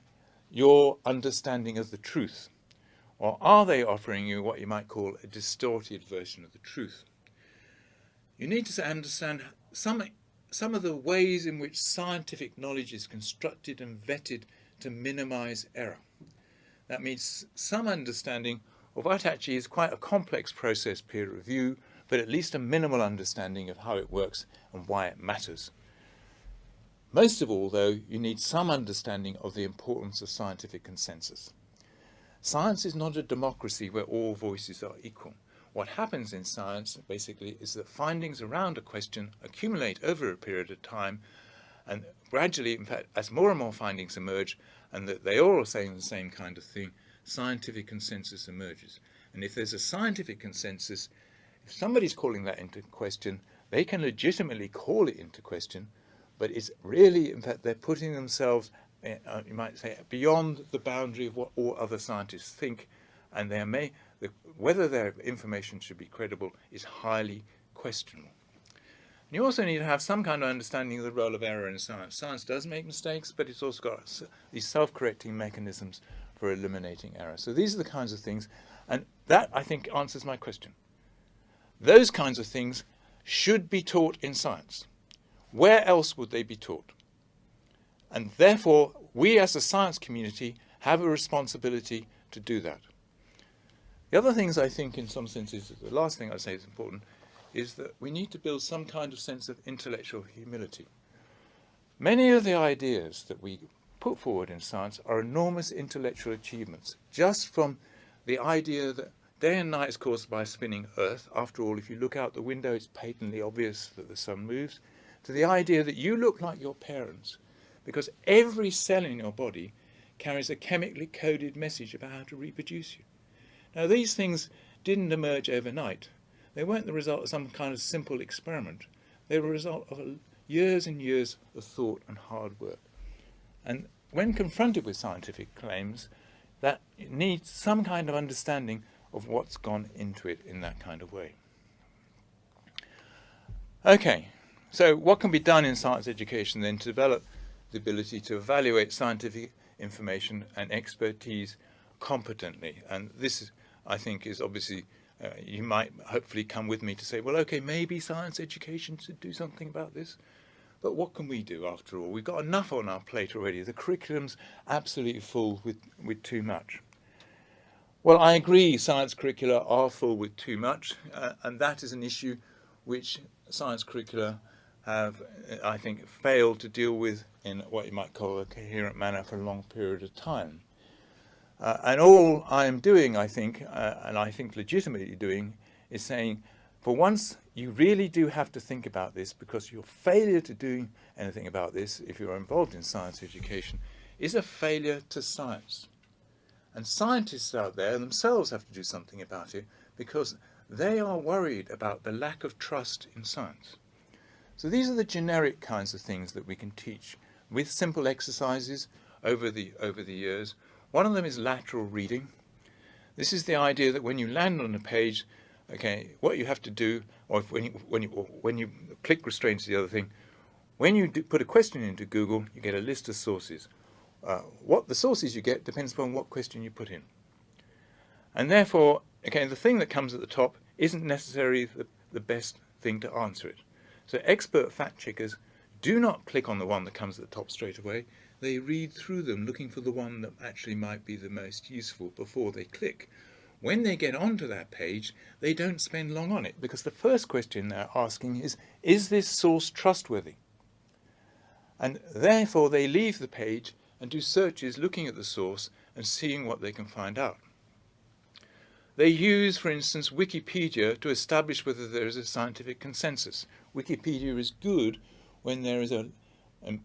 your understanding of the truth? Or are they offering you what you might call a distorted version of the truth? You need to understand some, some of the ways in which scientific knowledge is constructed and vetted to minimize error. That means some understanding of what actually is quite a complex process peer review, but at least a minimal understanding of how it works and why it matters. Most of all, though, you need some understanding of the importance of scientific consensus. Science is not a democracy where all voices are equal. What happens in science, basically, is that findings around a question accumulate over a period of time, and gradually, in fact, as more and more findings emerge, and that they all are saying the same kind of thing, scientific consensus emerges. And if there's a scientific consensus, if somebody's calling that into question, they can legitimately call it into question, but it's really, in fact, they're putting themselves Eh, uh, you might say, beyond the boundary of what all other scientists think, and there may, the, whether their information should be credible is highly questionable. And you also need to have some kind of understanding of the role of error in science. Science does make mistakes, but it's also got these self-correcting mechanisms for eliminating error. So these are the kinds of things, and that, I think, answers my question. those kinds of things should be taught in science. Where else would they be taught? And therefore, we as a science community have a responsibility to do that. The other things I think in some senses, the last thing I'd say is important, is that we need to build some kind of sense of intellectual humility. Many of the ideas that we put forward in science are enormous intellectual achievements, just from the idea that day and night is caused by spinning Earth. After all, if you look out the window, it's patently obvious that the sun moves. To the idea that you look like your parents, because every cell in your body carries a chemically coded message about how to reproduce you. Now, these things didn't emerge overnight. They weren't the result of some kind of simple experiment. They were a result of years and years of thought and hard work. And when confronted with scientific claims, that needs some kind of understanding of what's gone into it in that kind of way. Okay, so what can be done in science education then to develop the ability to evaluate scientific information and expertise competently? And this, I think, is obviously, uh, you might hopefully come with me to say, well, okay, maybe science education should do something about this. But what can we do after all? We've got enough on our plate already. The curriculum's absolutely full with, with too much. Well, I agree science curricula are full with too much, uh, and that is an issue which science curricula have, I think, failed to deal with in what you might call a coherent manner for a long period of time. Uh, and all I am doing, I think, uh, and I think legitimately doing, is saying, for once, you really do have to think about this because your failure to do anything about this, if you're involved in science education, is a failure to science. And scientists out there themselves have to do something about it because they are worried about the lack of trust in science. So these are the generic kinds of things that we can teach with simple exercises over the, over the years. One of them is lateral reading. This is the idea that when you land on a page, okay, what you have to do, or when you, when you, when you click restraints the other thing, when you put a question into Google, you get a list of sources. Uh, what the sources you get depends upon what question you put in. And therefore, okay, the thing that comes at the top isn't necessarily the, the best thing to answer it. So expert fact checkers do not click on the one that comes at the top straight away. They read through them looking for the one that actually might be the most useful before they click. When they get onto that page, they don't spend long on it because the first question they're asking is, is this source trustworthy? And therefore they leave the page and do searches looking at the source and seeing what they can find out. They use, for instance, Wikipedia to establish whether there is a scientific consensus. Wikipedia is good when there is a, a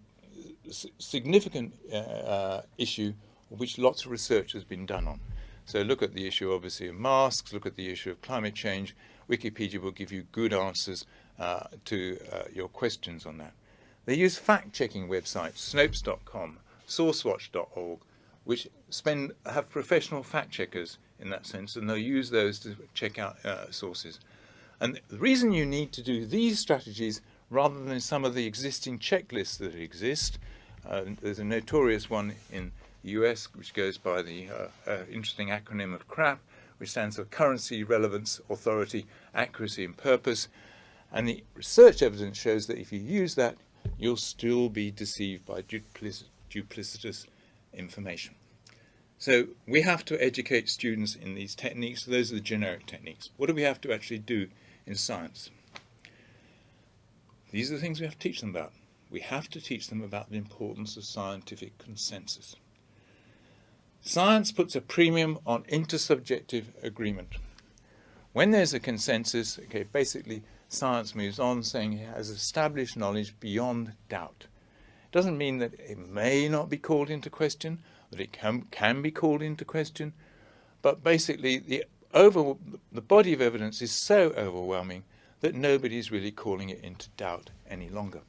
significant uh, uh, issue which lots of research has been done on. So look at the issue, obviously, of masks, look at the issue of climate change. Wikipedia will give you good answers uh, to uh, your questions on that. They use fact-checking websites, Snopes.com, sourcewatch.org, which spend have professional fact checkers in that sense, and they'll use those to check out uh, sources. And the reason you need to do these strategies rather than some of the existing checklists that exist, uh, there's a notorious one in the US which goes by the uh, uh, interesting acronym of CRAP, which stands for Currency, Relevance, Authority, Accuracy and Purpose. And the research evidence shows that if you use that, you'll still be deceived by duplicity duplicitous information. So we have to educate students in these techniques. Those are the generic techniques. What do we have to actually do in science? These are the things we have to teach them about. We have to teach them about the importance of scientific consensus. Science puts a premium on intersubjective agreement. When there's a consensus, okay, basically science moves on saying it has established knowledge beyond doubt. It doesn't mean that it may not be called into question, that it can, can be called into question, but basically the, over, the body of evidence is so overwhelming that nobody is really calling it into doubt any longer.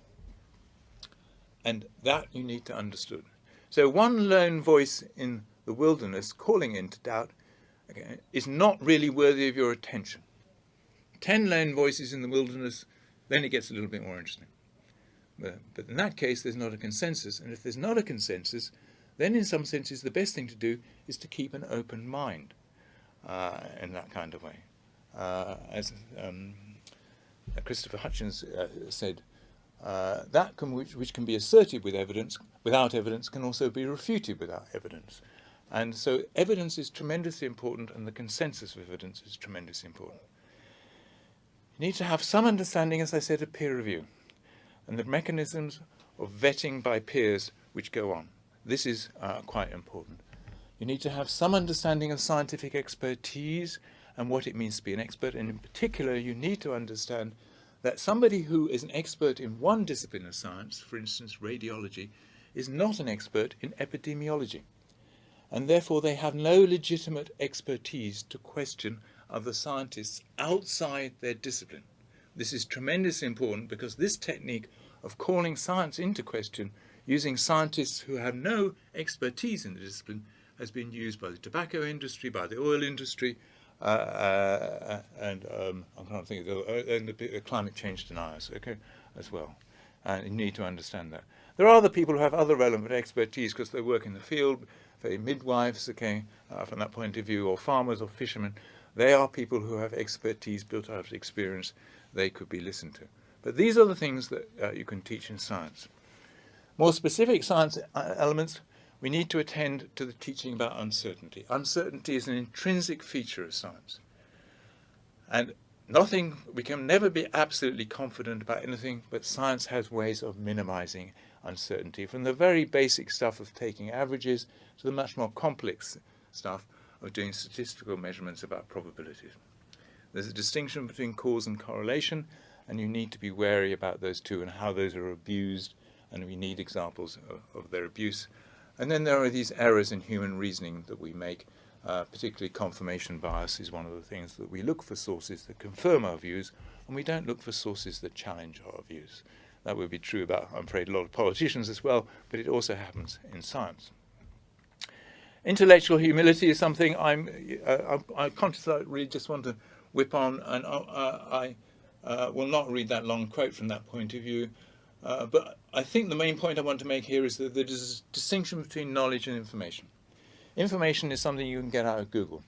And that you need to understand. So one lone voice in the wilderness calling into doubt okay, is not really worthy of your attention. Ten lone voices in the wilderness, then it gets a little bit more interesting. But, but in that case, there's not a consensus. And if there's not a consensus, then in some senses, the best thing to do is to keep an open mind uh, in that kind of way. uh, as um, Christopher Hitchens uh, said, uh, that can, which, which, can be asserted with evidence, without evidence, can also be refuted without evidence. And so evidence is tremendously important and the consensus of evidence is tremendously important. You need to have some understanding, as I said, of peer review and the mechanisms of vetting by peers which go on. This is uh, quite important. You need to have some understanding of scientific expertise and what it means to be an expert. And in particular, you need to understand that somebody who is an expert in one discipline of science, for instance, radiology, is not an expert in epidemiology. And therefore, they have no legitimate expertise to question other scientists outside their discipline. This is tremendously important because this technique of calling science into question using scientists who have no expertise in the discipline has been used by the tobacco industry, by the oil industry, uh, uh, and um, I'm trying to think of the, uh, and the climate change deniers, okay, as well. And you need to understand that. There are other people who have other relevant expertise because they work in the field, say midwives, okay, uh, from that point of view, or farmers or fishermen. They are people who have expertise built out of experience. They could be listened to. But these are the things that uh, you can teach in science. More specific science elements, we need to attend to the teaching about uncertainty. Uncertainty is an intrinsic feature of science. And nothing, we can never be absolutely confident about anything, but science has ways of minimizing uncertainty, from the very basic stuff of taking averages to the much more complex stuff of doing statistical measurements about probabilities. There's a distinction between cause and correlation, and you need to be wary about those two and how those are abused, and we need examples of, of their abuse. And then there are these errors in human reasoning that we make, uh, particularly confirmation bias is one of the things that we look for sources that confirm our views, and we don't look for sources that challenge our views. That would be true about, I'm afraid, a lot of politicians as well, but it also happens in science. Intellectual humility is something I'm, uh, I'm, conscious I really just want to whip on, and uh, I uh, will not read that long quote from that point of view. Uh, but I think the main point I want to make here is that there's a distinction between knowledge and information. Information is something you can get out of Google.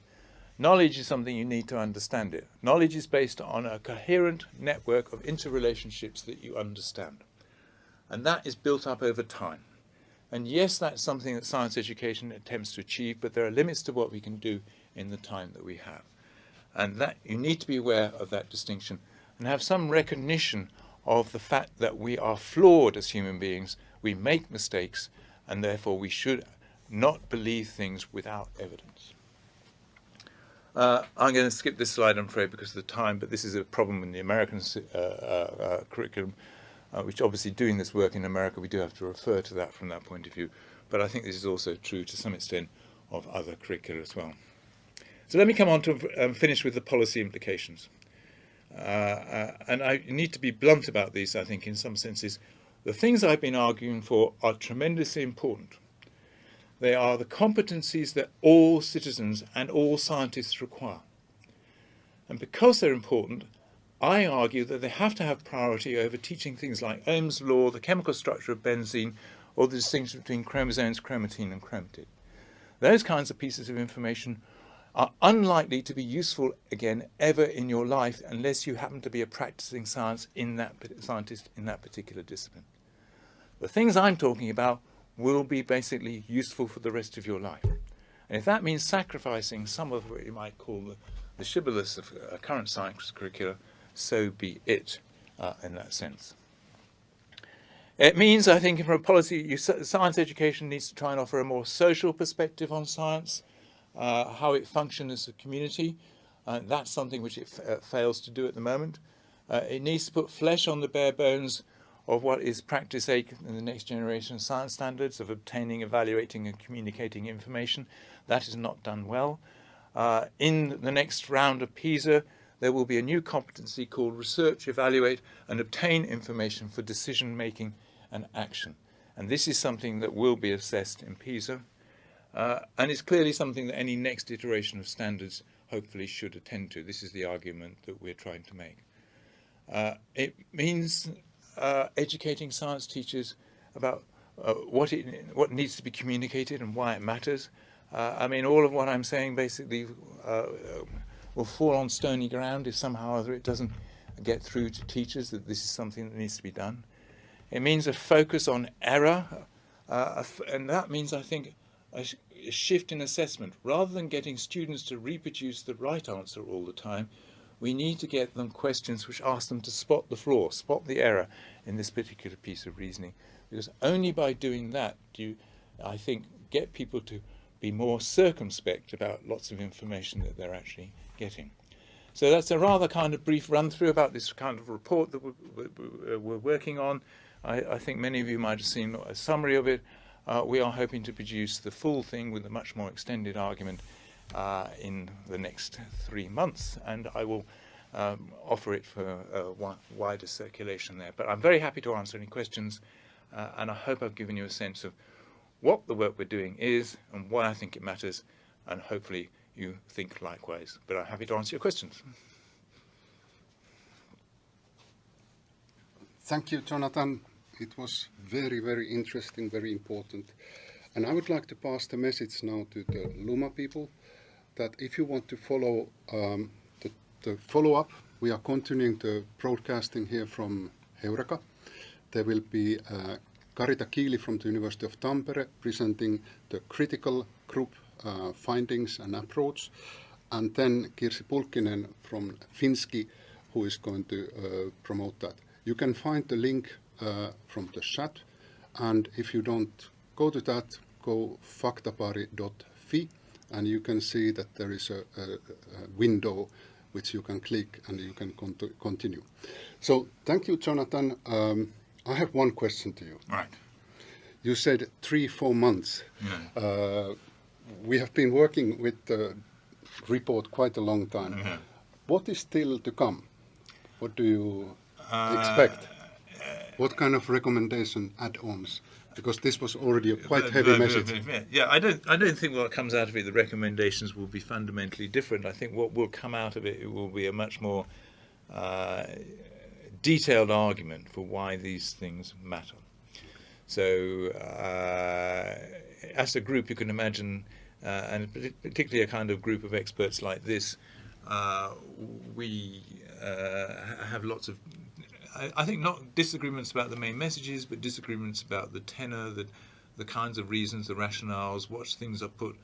Knowledge is something you need to understand it. Knowledge is based on a coherent network of interrelationships that you understand. And that is built up over time. And yes, that's something that science education attempts to achieve, but there are limits to what we can do in the time that we have. And that you need to be aware of that distinction and have some recognition of the fact that we are flawed as human beings, we make mistakes, and therefore we should not believe things without evidence. Uh, I'm going to skip this slide, I'm afraid, because of the time, but this is a problem in the American uh, uh, uh, curriculum, uh, which obviously doing this work in America, we do have to refer to that from that point of view. But I think this is also true to some extent of other curricula as well. So let me come on to um, finish with the policy implications. Uh, uh, and I need to be blunt about these, I think, in some senses. The things I've been arguing for are tremendously important. They are the competencies that all citizens and all scientists require. And because they're important, I argue that they have to have priority over teaching things like Ohm's law, the chemical structure of benzene, or the distinction between chromosomes, chromatin, and chromatid. Those kinds of pieces of information are unlikely to be useful again ever in your life unless you happen to be a practicing science in that scientist in that particular discipline. The things I'm talking about will be basically useful for the rest of your life. And if that means sacrificing some of what you might call the, the shibboleths of uh, current science curricula, so be it uh, in that sense. It means, I think, from a policy, you, science education needs to try and offer a more social perspective on science, uh, how it functions as a community. Uh, that's something which it uh, fails to do at the moment. Uh, it needs to put flesh on the bare bones of what is practice A in the next generation science standards of obtaining, evaluating and communicating information. That is not done well. Uh, in the next round of PISA, there will be a new competency called research, evaluate and obtain information for decision making and action. And this is something that will be assessed in PISA. Uh, and it's clearly something that any next iteration of standards hopefully should attend to. This is the argument that we're trying to make. Uh, it means uh, educating science teachers about uh, what, it, what needs to be communicated and why it matters. Uh, I mean, all of what I'm saying basically uh, will fall on stony ground if somehow or other it doesn't get through to teachers that this is something that needs to be done. It means a focus on error, and that means, I think, a, sh a shift in assessment. Rather than getting students to reproduce the right answer all the time, we need to get them questions which ask them to spot the flaw, spot the error in this particular piece of reasoning. Because only by doing that do you, I think, get people to be more circumspect about lots of information that they're actually getting. So that's a rather kind of brief run through about this kind of report that we're, uh, we're working on. I, I, think many of you might have seen a summary of it. Uh, we are hoping to produce the full thing with a much more extended argument uh, in the next three months, and I will um, offer it for wider circulation there. But I'm very happy to answer any questions, uh, and I hope I've given you a sense of what the work we're doing is and why I think it matters, and hopefully you think likewise. But I'm happy to answer your questions. Thank you, Jonathan. It was very, very interesting, very important. And I would like to pass the message now to the Luma people that if you want to follow um, the, the follow-up, we are continuing the broadcasting here from Heureka. There will be uh, Karita Kiili from the University of Tampere presenting the critical group uh, findings and approach, and then Kirsi Pulkkinen from FinSci, who is going to uh, promote that. You can find the link uh, from the chat, and if you don't go to that, go faktabaari.fi, and you can see that there is a, a, a window which you can click and you can continue. So thank you, Jonathan. Um, I have one question to you. Right. You said three, four months. Yeah. Uh, we have been working with the report quite a long time. Yeah. What is still to come? What do you uh, expect? What kind of recommendation add-ons? Because this was already a quite heavy message. Yeah, I don't, I don't think what comes out of it, the recommendations will be fundamentally different. I think what will come out of it, it will be a much more uh, detailed argument for why these things matter. So uh, as a group, you can imagine, uh, and particularly a kind of group of experts like this, uh, we uh, have lots of, I, I, think not disagreements about the main messages, but disagreements about the tenor, the, the kinds of reasons, the rationales, what things are put,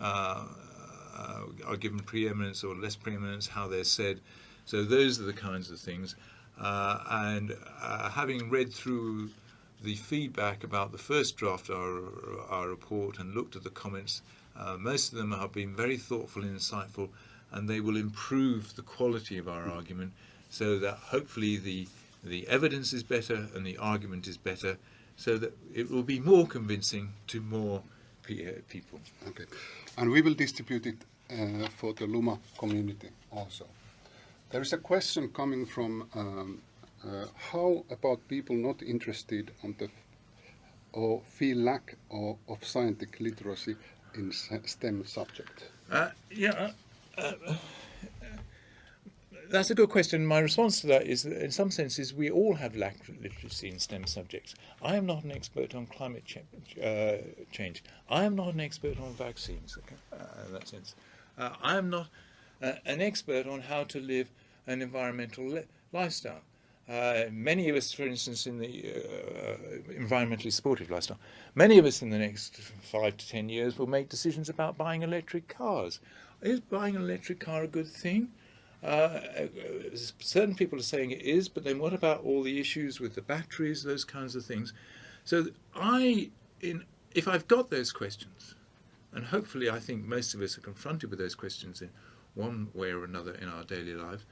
uh, uh, are given preeminence or less preeminence, how they're said. So those are the kinds of things. and having read through the feedback about the first draft of our, our report and looked at the comments, uh, most of them have been very thoughtful and insightful, and they will improve the quality of our argument so that hopefully the, the evidence is better and the argument is better, so that it will be more convincing to more uh, people. Okay, and we will distribute it uh, for the Luma community also. There is a question coming from um, uh, how about people not interested on the or feel lack of, of scientific literacy in STEM subject? Uh, yeah, uh, uh, that's a good question. My response to that is that in some senses we all have lack of literacy in STEM subjects. I am not an expert on climate ch uh, change. I am not an expert on vaccines uh, in that sense. I am not an expert on how to live an environmental lifestyle. Uh, many of us, for instance, in the uh, environmentally supportive lifestyle, many of us in the next five to ten years will make decisions about buying electric cars. Is buying an electric car a good thing? Uh, certain people are saying it is, but then what about all the issues with the batteries, those kinds of things? So I, in, if I've got those questions, and hopefully I think most of us are confronted with those questions in one way or another in our daily life,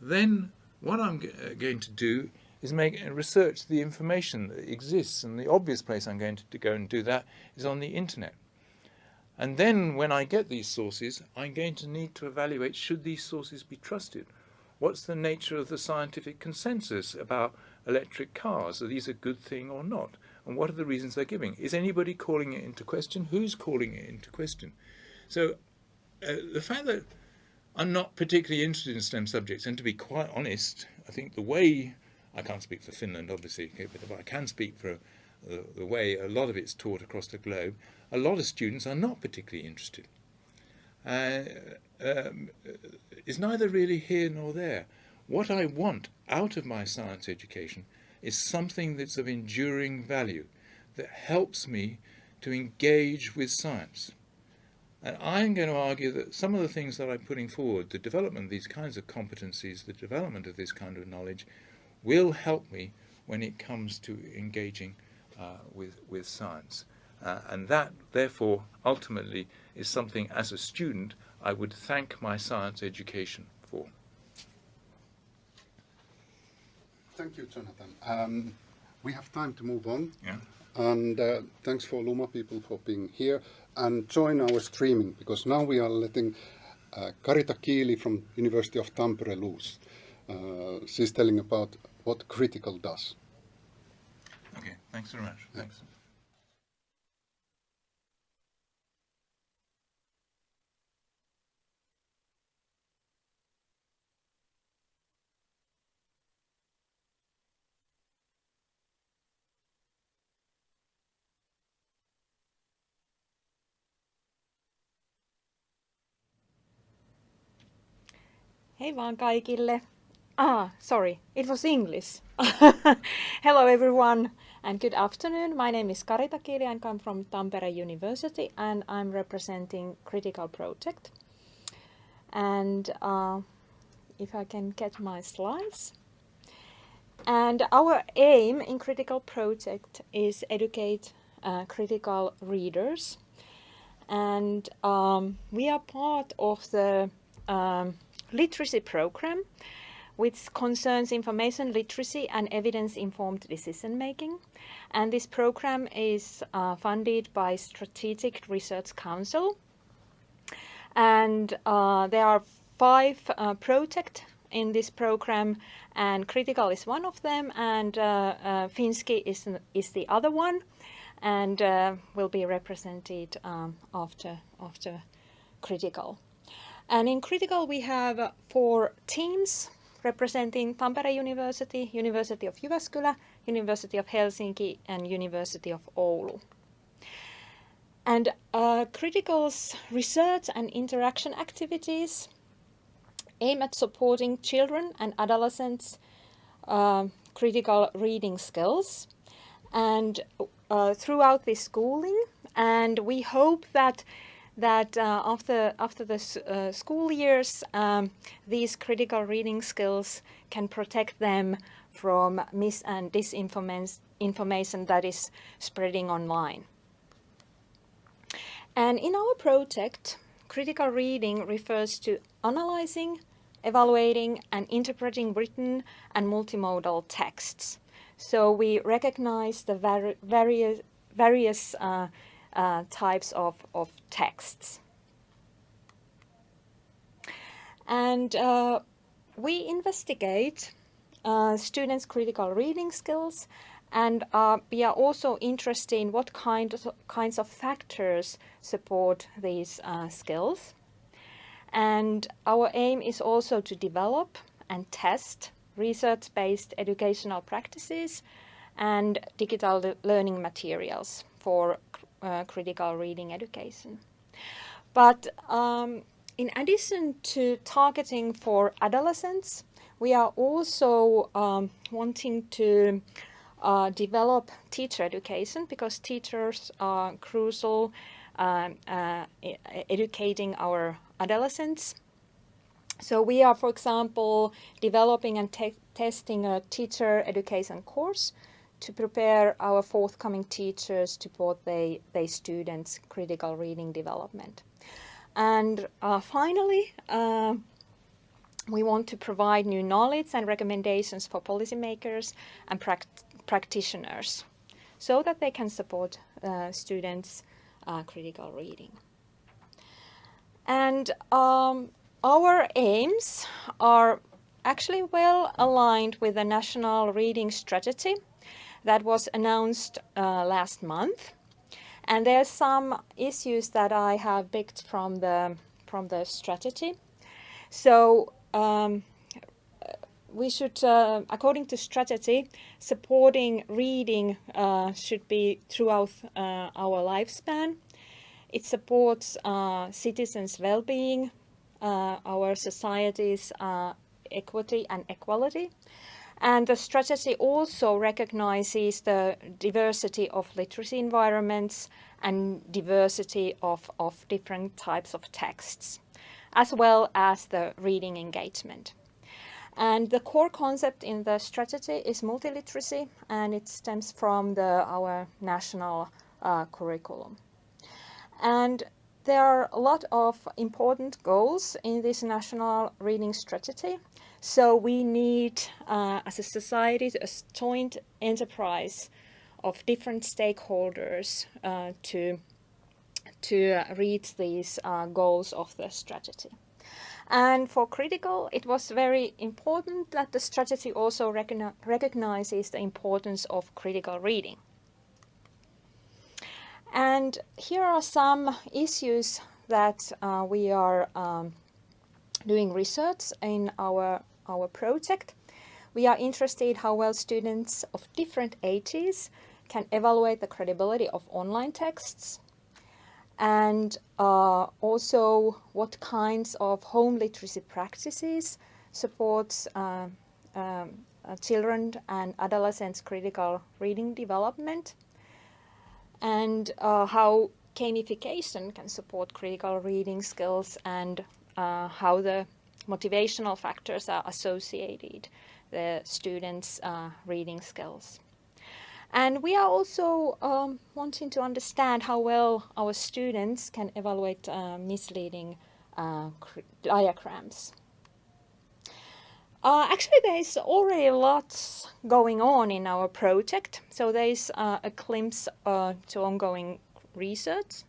then what I'm uh, going to do is make uh, research the information that exists, and the obvious place I'm going to, to go and do that is on the internet. And then when I get these sources, I'm going to need to evaluate should these sources be trusted. What's the nature of the scientific consensus about electric cars? Are these a good thing or not? And what are the reasons they're giving? Is anybody calling it into question? Who's calling it into question? So uh, the fact that I'm not particularly interested in STEM subjects, and to be quite honest, I think the way, I can't speak for Finland obviously, but I can speak for the, the way a lot of it's taught across the globe, a lot of students are not particularly interested. uh, um, is neither really here nor there. What I want out of my science education is something that's of enduring value, that helps me to engage with science. And I'm going to argue that some of the things that I'm putting forward, the development of these kinds of competencies, the development of this kind of knowledge, will help me when it comes to engaging uh, with, with science. Uh, and that, therefore, ultimately is something as a student I would thank my science education for. Thank you, Jonathan. Um, we have time to move on. Yeah. And uh, thanks for Luma people for being here and join our streaming because now we are letting uh, Karita Kiili from University of Tampere loose. Uh, she's telling about what critical does. Okay, thanks very much. Thanks. Vaan kaikille. Ah, sorry, it was English. <laughs> Hello everyone and good afternoon. My name is Karita Kiili. I come from Tampere University and I'm representing Critical Project. And uh, if I can get my slides. And our aim in Critical Project is educate uh, critical readers. And um, we are part of the um, literacy program which concerns information literacy and evidence-informed decision-making. And this program is uh, funded by Strategic Research Council. And uh, there are five uh, projects in this program, and Critical is one of them, and uh, uh, FinSci is, is the other one, and uh, will be represented um, after, after Critical. And in Critical we have four teams representing Tampere University, University of Jyväskylä, University of Helsinki and University of Oulu. And uh, Critical's research and interaction activities aim at supporting children and adolescents' uh, critical reading skills and uh, throughout this schooling and we hope that that uh, after, after the uh, school years, um, these critical reading skills can protect them from mis and disinformation that is spreading online. And in our project, critical reading refers to analyzing, evaluating and interpreting written and multimodal texts. So we recognize the vari various, various uh, uh, types of, of texts. And uh, we investigate uh, students' critical reading skills and uh, we are also interested in what kind of, kinds of factors support these uh, skills. And our aim is also to develop and test research-based educational practices and digital learning materials for uh, critical reading education. But um, in addition to targeting for adolescents, we are also um, wanting to uh, develop teacher education because teachers are crucial uh, uh, educating our adolescents. So we are, for example, developing and testing a teacher education course to prepare our forthcoming teachers to support their, their students' critical reading development. And uh, finally, uh, we want to provide new knowledge and recommendations for policymakers and pract practitioners so that they can support uh, students' uh, critical reading. And um, our aims are actually well aligned with the National Reading Strategy that was announced uh, last month. And there are some issues that I have picked from the, from the strategy. So um, we should, uh, according to strategy, supporting reading uh, should be throughout uh, our lifespan. It supports uh, citizens' well-being, uh, our society's uh, equity and equality. And the strategy also recognizes the diversity of literacy environments and diversity of, of different types of texts, as well as the reading engagement. And the core concept in the strategy is multiliteracy, and it stems from the, our national uh, curriculum. And there are a lot of important goals in this national reading strategy. So we need, uh, as a society, a joint enterprise of different stakeholders uh, to, to reach these uh, goals of the strategy. And for critical, it was very important that the strategy also recogni recognizes the importance of critical reading. And here are some issues that uh, we are um, doing research in our, our project. We are interested how well students of different ages can evaluate the credibility of online texts and uh, also what kinds of home literacy practices supports uh, um, uh, children and adolescents critical reading development and uh, how gamification can support critical reading skills and uh, how the motivational factors are associated the students' uh, reading skills. And we are also um, wanting to understand how well our students can evaluate uh, misleading uh, diagrams. Uh, actually, there's already lots going on in our project. So there's uh, a glimpse uh, to ongoing research.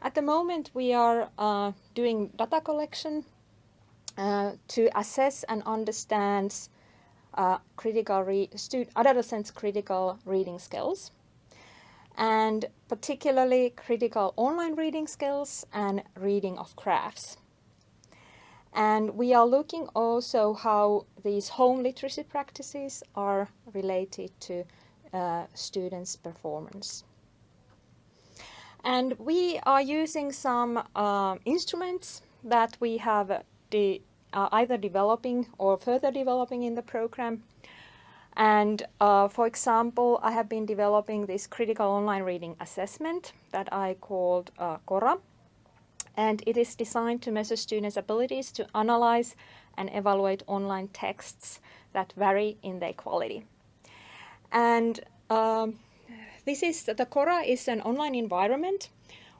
At the moment, we are doing data collection uh, to assess and understand uh, critical adolescents' critical reading skills, and particularly critical online reading skills and reading of crafts. And we are looking also how these home literacy practices are related to uh, students' performance. And we are using some uh, instruments that we have de uh, either developing or further developing in the program. And uh, for example, I have been developing this critical online reading assessment that I called uh, CORA and it is designed to measure students' abilities to analyze and evaluate online texts that vary in their quality. And um, this is, the Cora is an online environment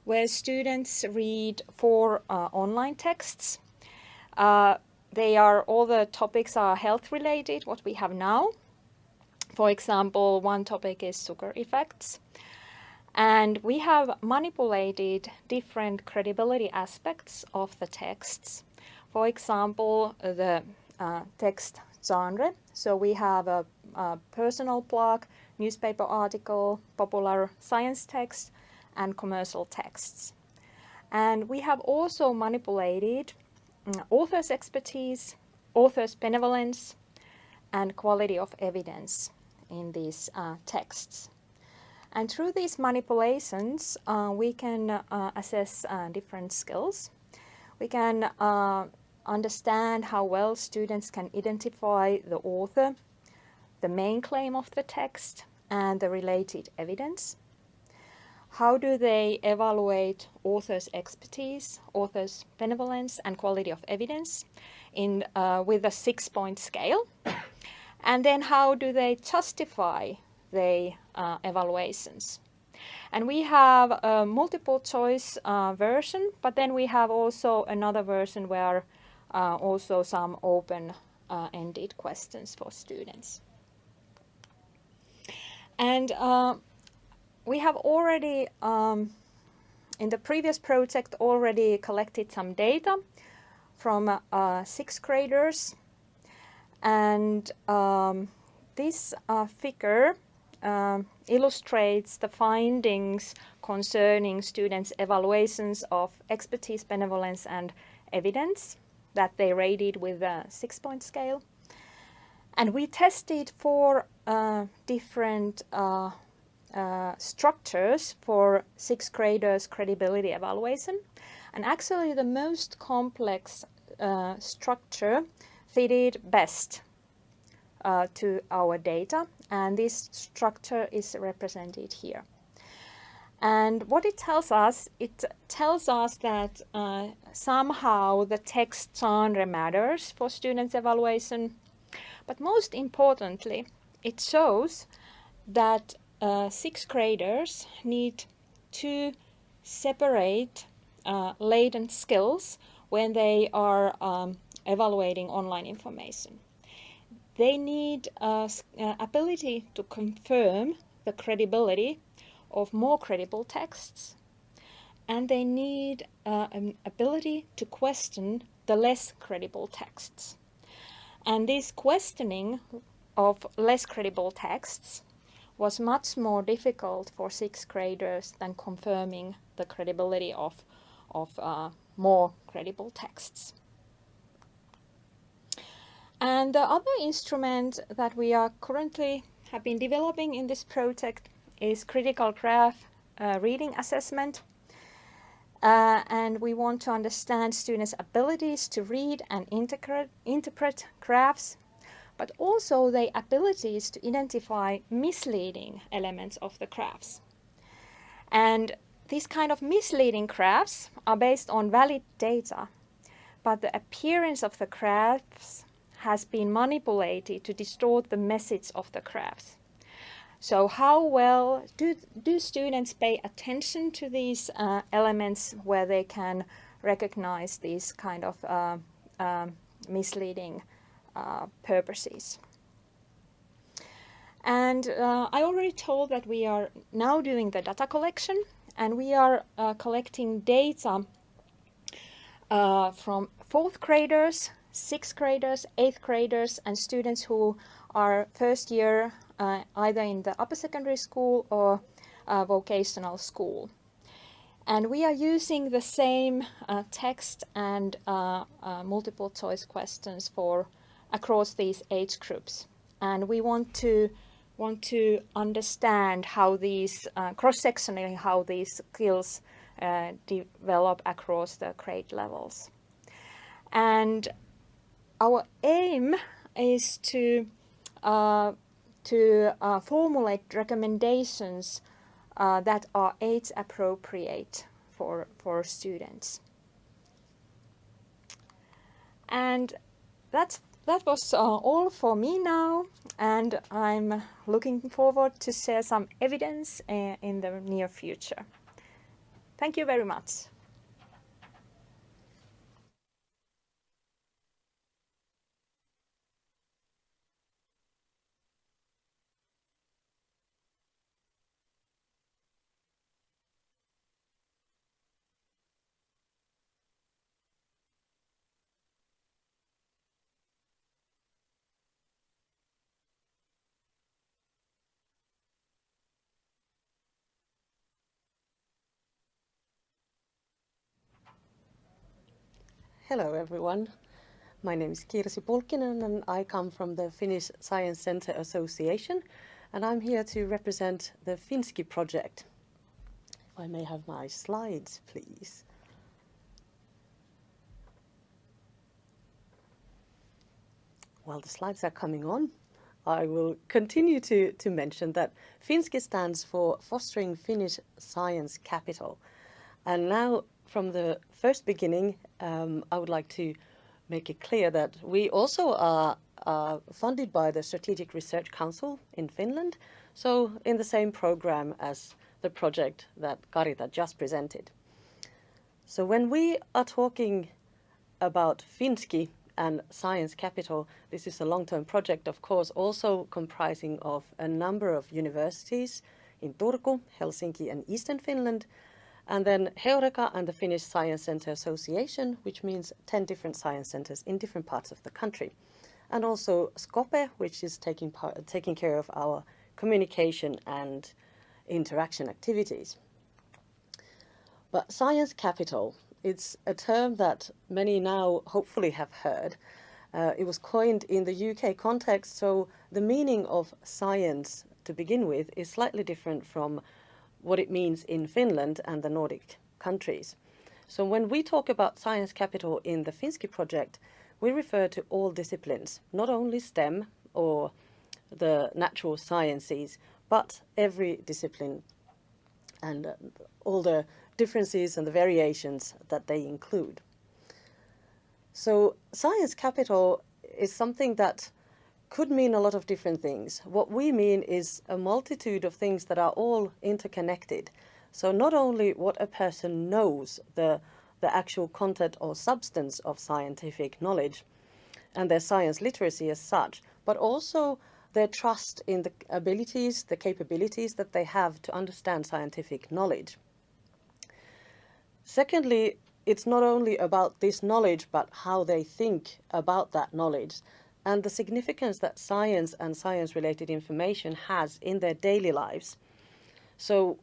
where students read four uh, online texts. Uh, they are, all the topics are health related, what we have now. For example, one topic is sugar effects. And we have manipulated different credibility aspects of the texts. For example, the uh, text genre. So we have a, a, personal blog, newspaper article, popular science text, and commercial texts. And we have also manipulated author's expertise, author's benevolence, and quality of evidence in these uh, texts. And through these manipulations, uh, we can uh, assess uh, different skills. We can uh, understand how well students can identify the author, the main claim of the text, and the related evidence. How do they evaluate author's expertise, author's benevolence, and quality of evidence in, uh, with a six-point scale? <coughs> And then how do they justify their uh, evaluations. And we have a multiple choice uh, version, but then we have also another version where uh, also some open-ended uh, questions for students. And uh, we have already, um, in the previous project, already collected some data from uh, sixth graders. And um, this figure uh, illustrates the findings concerning students' evaluations of expertise, benevolence and evidence that they rated with a six-point scale. And we tested four uh, different uh, structures for sixth graders credibility evaluation. And actually the most complex uh, structure fitted best uh, to our data and this structure is represented here. And what it tells us, it tells us that uh, somehow the text genre matters for students' evaluation. But most importantly, it shows that uh, sixth graders need to separate uh, latent skills when they are um, evaluating online information. They need uh, ability to confirm the credibility of more credible texts and they need uh, an ability to question the less credible texts. And this questioning of less credible texts was much more difficult for sixth graders than confirming the credibility of, of uh, more credible texts. And the other instrument that we are currently have been developing in this project is critical graph uh, reading assessment. Uh, and we want to understand students' abilities to read and interpret graphs, but also their abilities to identify misleading elements of the graphs. And these kind of misleading graphs are based on valid data, but the appearance of the graphs has been manipulated to distort the message of the graphs. So how well do, do students pay attention to these uh, elements where they can recognize these kind of uh, um, misleading uh, purposes? And uh, I already told that we are now doing the data collection and we are uh, collecting data uh, from fourth graders, sixth graders, eighth graders and students who are first year uh, either in the upper secondary school or vocational school. And we are using the same uh, text and uh, uh, multiple choice questions for across these age groups. And we want to want to understand how these uh, cross-sectionally how these skills uh, develop across the grade levels. And our aim is to uh, to uh, formulate recommendations uh, that are age appropriate for, for students. And that's, that was uh, all for me now and I'm looking forward to share some evidence uh, in the near future. Thank you very much. Hello everyone. My name is Kirsi Pulkkinen and I come from the Finnish Science Center Association and I'm here to represent the FinSci project. If I may have my slides, please. While the slides are coming on, I will continue to, to mention that FinSci stands for Fostering Finnish Science Capital. And now from the first beginning, um, I would like to make it clear that we also are funded by the Strategic Research Council in Finland, so in the same program as the project that Karita just presented. So when we are talking about FinSci and Science Capital, this is a long-term project, of course, also comprising of a number of universities in Turku, Helsinki and Eastern Finland, and then Heureka and the Finnish Science Center Association, which means 10 different science centers in different parts of the country. And also SCOPE, which is taking, part, taking care of our communication and interaction activities. But science capital, it's a term that many now hopefully have heard. Uh, it was coined in the UK context, so the meaning of science to begin with is slightly different from what it means in Finland and the Nordic countries. So when we talk about science capital in the FinSci project, we refer to all disciplines, not only STEM or the natural sciences, but every discipline and uh, all the differences and the variations that they include. So science capital is something that could mean a lot of different things. What we mean is a multitude of things that are all interconnected. So not only what a person knows, the, the actual content or substance of scientific knowledge and their science literacy as such, but also their trust in the abilities, the capabilities that they have to understand scientific knowledge. Secondly, it's not only about this knowledge, but how they think about that knowledge and the significance that science and science-related information has in their daily lives. So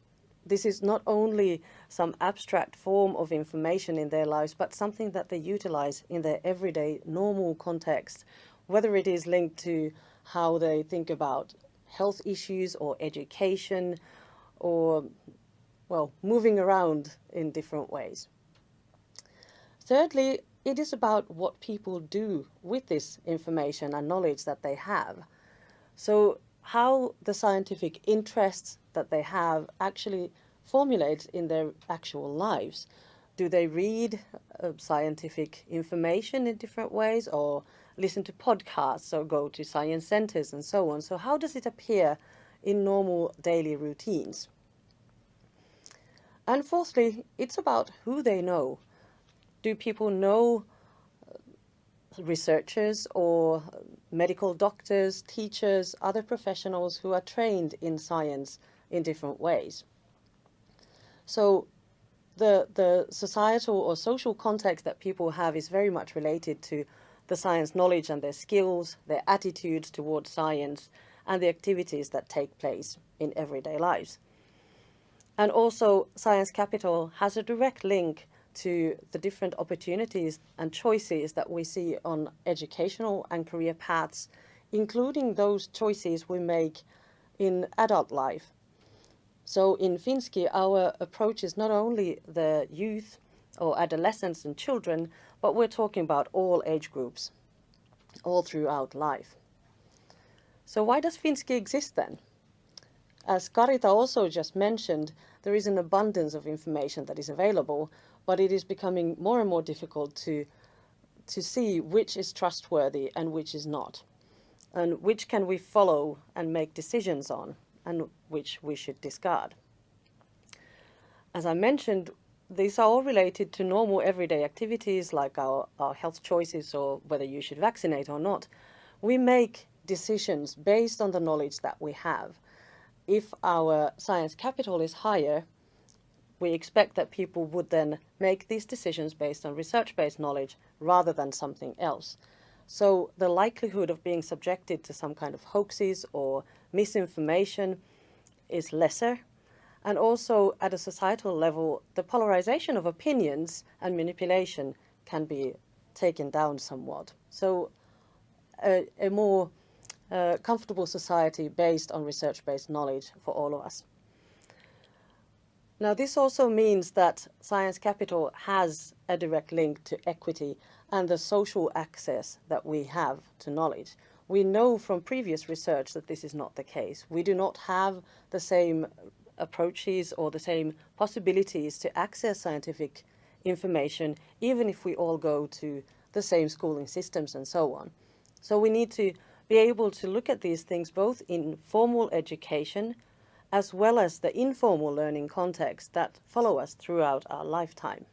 this is not only some abstract form of information in their lives, but something that they utilize in their everyday normal context, whether it is linked to how they think about health issues or education or, well, moving around in different ways. Thirdly, it is about what people do with this information and knowledge that they have. So how the scientific interests that they have actually formulates in their actual lives. Do they read uh, scientific information in different ways or listen to podcasts or go to science centers and so on? So how does it appear in normal daily routines? And fourthly, it's about who they know do people know uh, researchers or medical doctors, teachers, other professionals who are trained in science in different ways? So the, the societal or social context that people have is very much related to the science knowledge and their skills, their attitudes towards science, and the activities that take place in everyday lives. And also, Science Capital has a direct link to the different opportunities and choices that we see on educational and career paths, including those choices we make in adult life. So in FinSci, our approach is not only the youth or adolescents and children, but we're talking about all age groups, all throughout life. So why does FinSci exist then? As Karita also just mentioned, there is an abundance of information that is available, but it is becoming more and more difficult to, to see which is trustworthy and which is not, and which can we follow and make decisions on, and which we should discard. As I mentioned, these are all related to normal everyday activities like our, our health choices or whether you should vaccinate or not. We make decisions based on the knowledge that we have. If our science capital is higher, we expect that people would then make these decisions based on research-based knowledge rather than something else. So the likelihood of being subjected to some kind of hoaxes or misinformation is lesser. And also at a societal level, the polarization of opinions and manipulation can be taken down somewhat. So a, a more uh, comfortable society based on research-based knowledge for all of us. Now this also means that science capital has a direct link to equity and the social access that we have to knowledge. We know from previous research that this is not the case. We do not have the same approaches or the same possibilities to access scientific information, even if we all go to the same schooling systems and so on. So we need to be able to look at these things both in formal education as well as the informal learning context that follow us throughout our lifetime.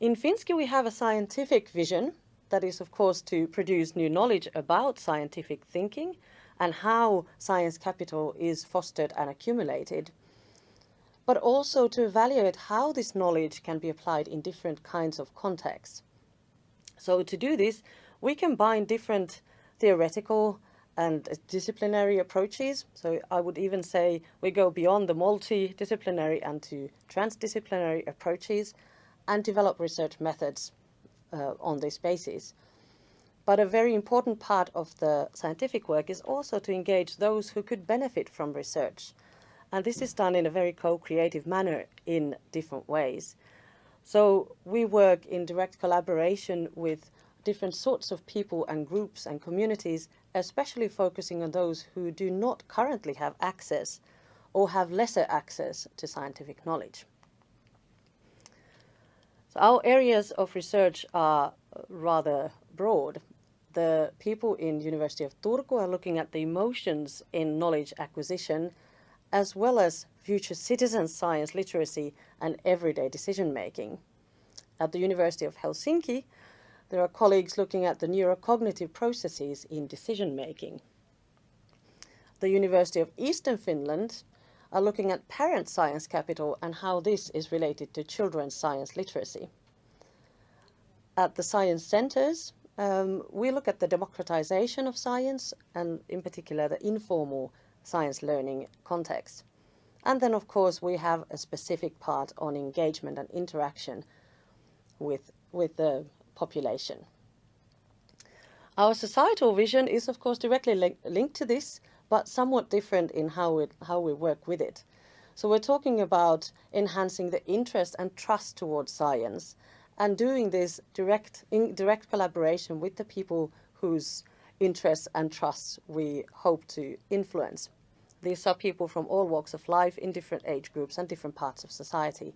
In FinSci we have a scientific vision that is of course to produce new knowledge about scientific thinking and how science capital is fostered and accumulated, but also to evaluate how this knowledge can be applied in different kinds of contexts. So to do this, we combine different theoretical and disciplinary approaches. So I would even say we go beyond the multidisciplinary and to transdisciplinary approaches and develop research methods uh, on this basis. But a very important part of the scientific work is also to engage those who could benefit from research. And this is done in a very co-creative manner in different ways. So we work in direct collaboration with different sorts of people and groups and communities, especially focusing on those who do not currently have access or have lesser access to scientific knowledge. So our areas of research are rather broad the people in University of Turku are looking at the emotions in knowledge acquisition, as well as future citizen science literacy and everyday decision making. At the University of Helsinki, there are colleagues looking at the neurocognitive processes in decision making. The University of Eastern Finland are looking at parent science capital and how this is related to children's science literacy. At the science centers, um, we look at the democratization of science and in particular the informal science learning context. And then of course we have a specific part on engagement and interaction with, with the population. Our societal vision is of course directly li linked to this, but somewhat different in how, it, how we work with it. So we're talking about enhancing the interest and trust towards science and doing this direct in direct collaboration with the people whose interests and trusts we hope to influence. These are people from all walks of life in different age groups and different parts of society.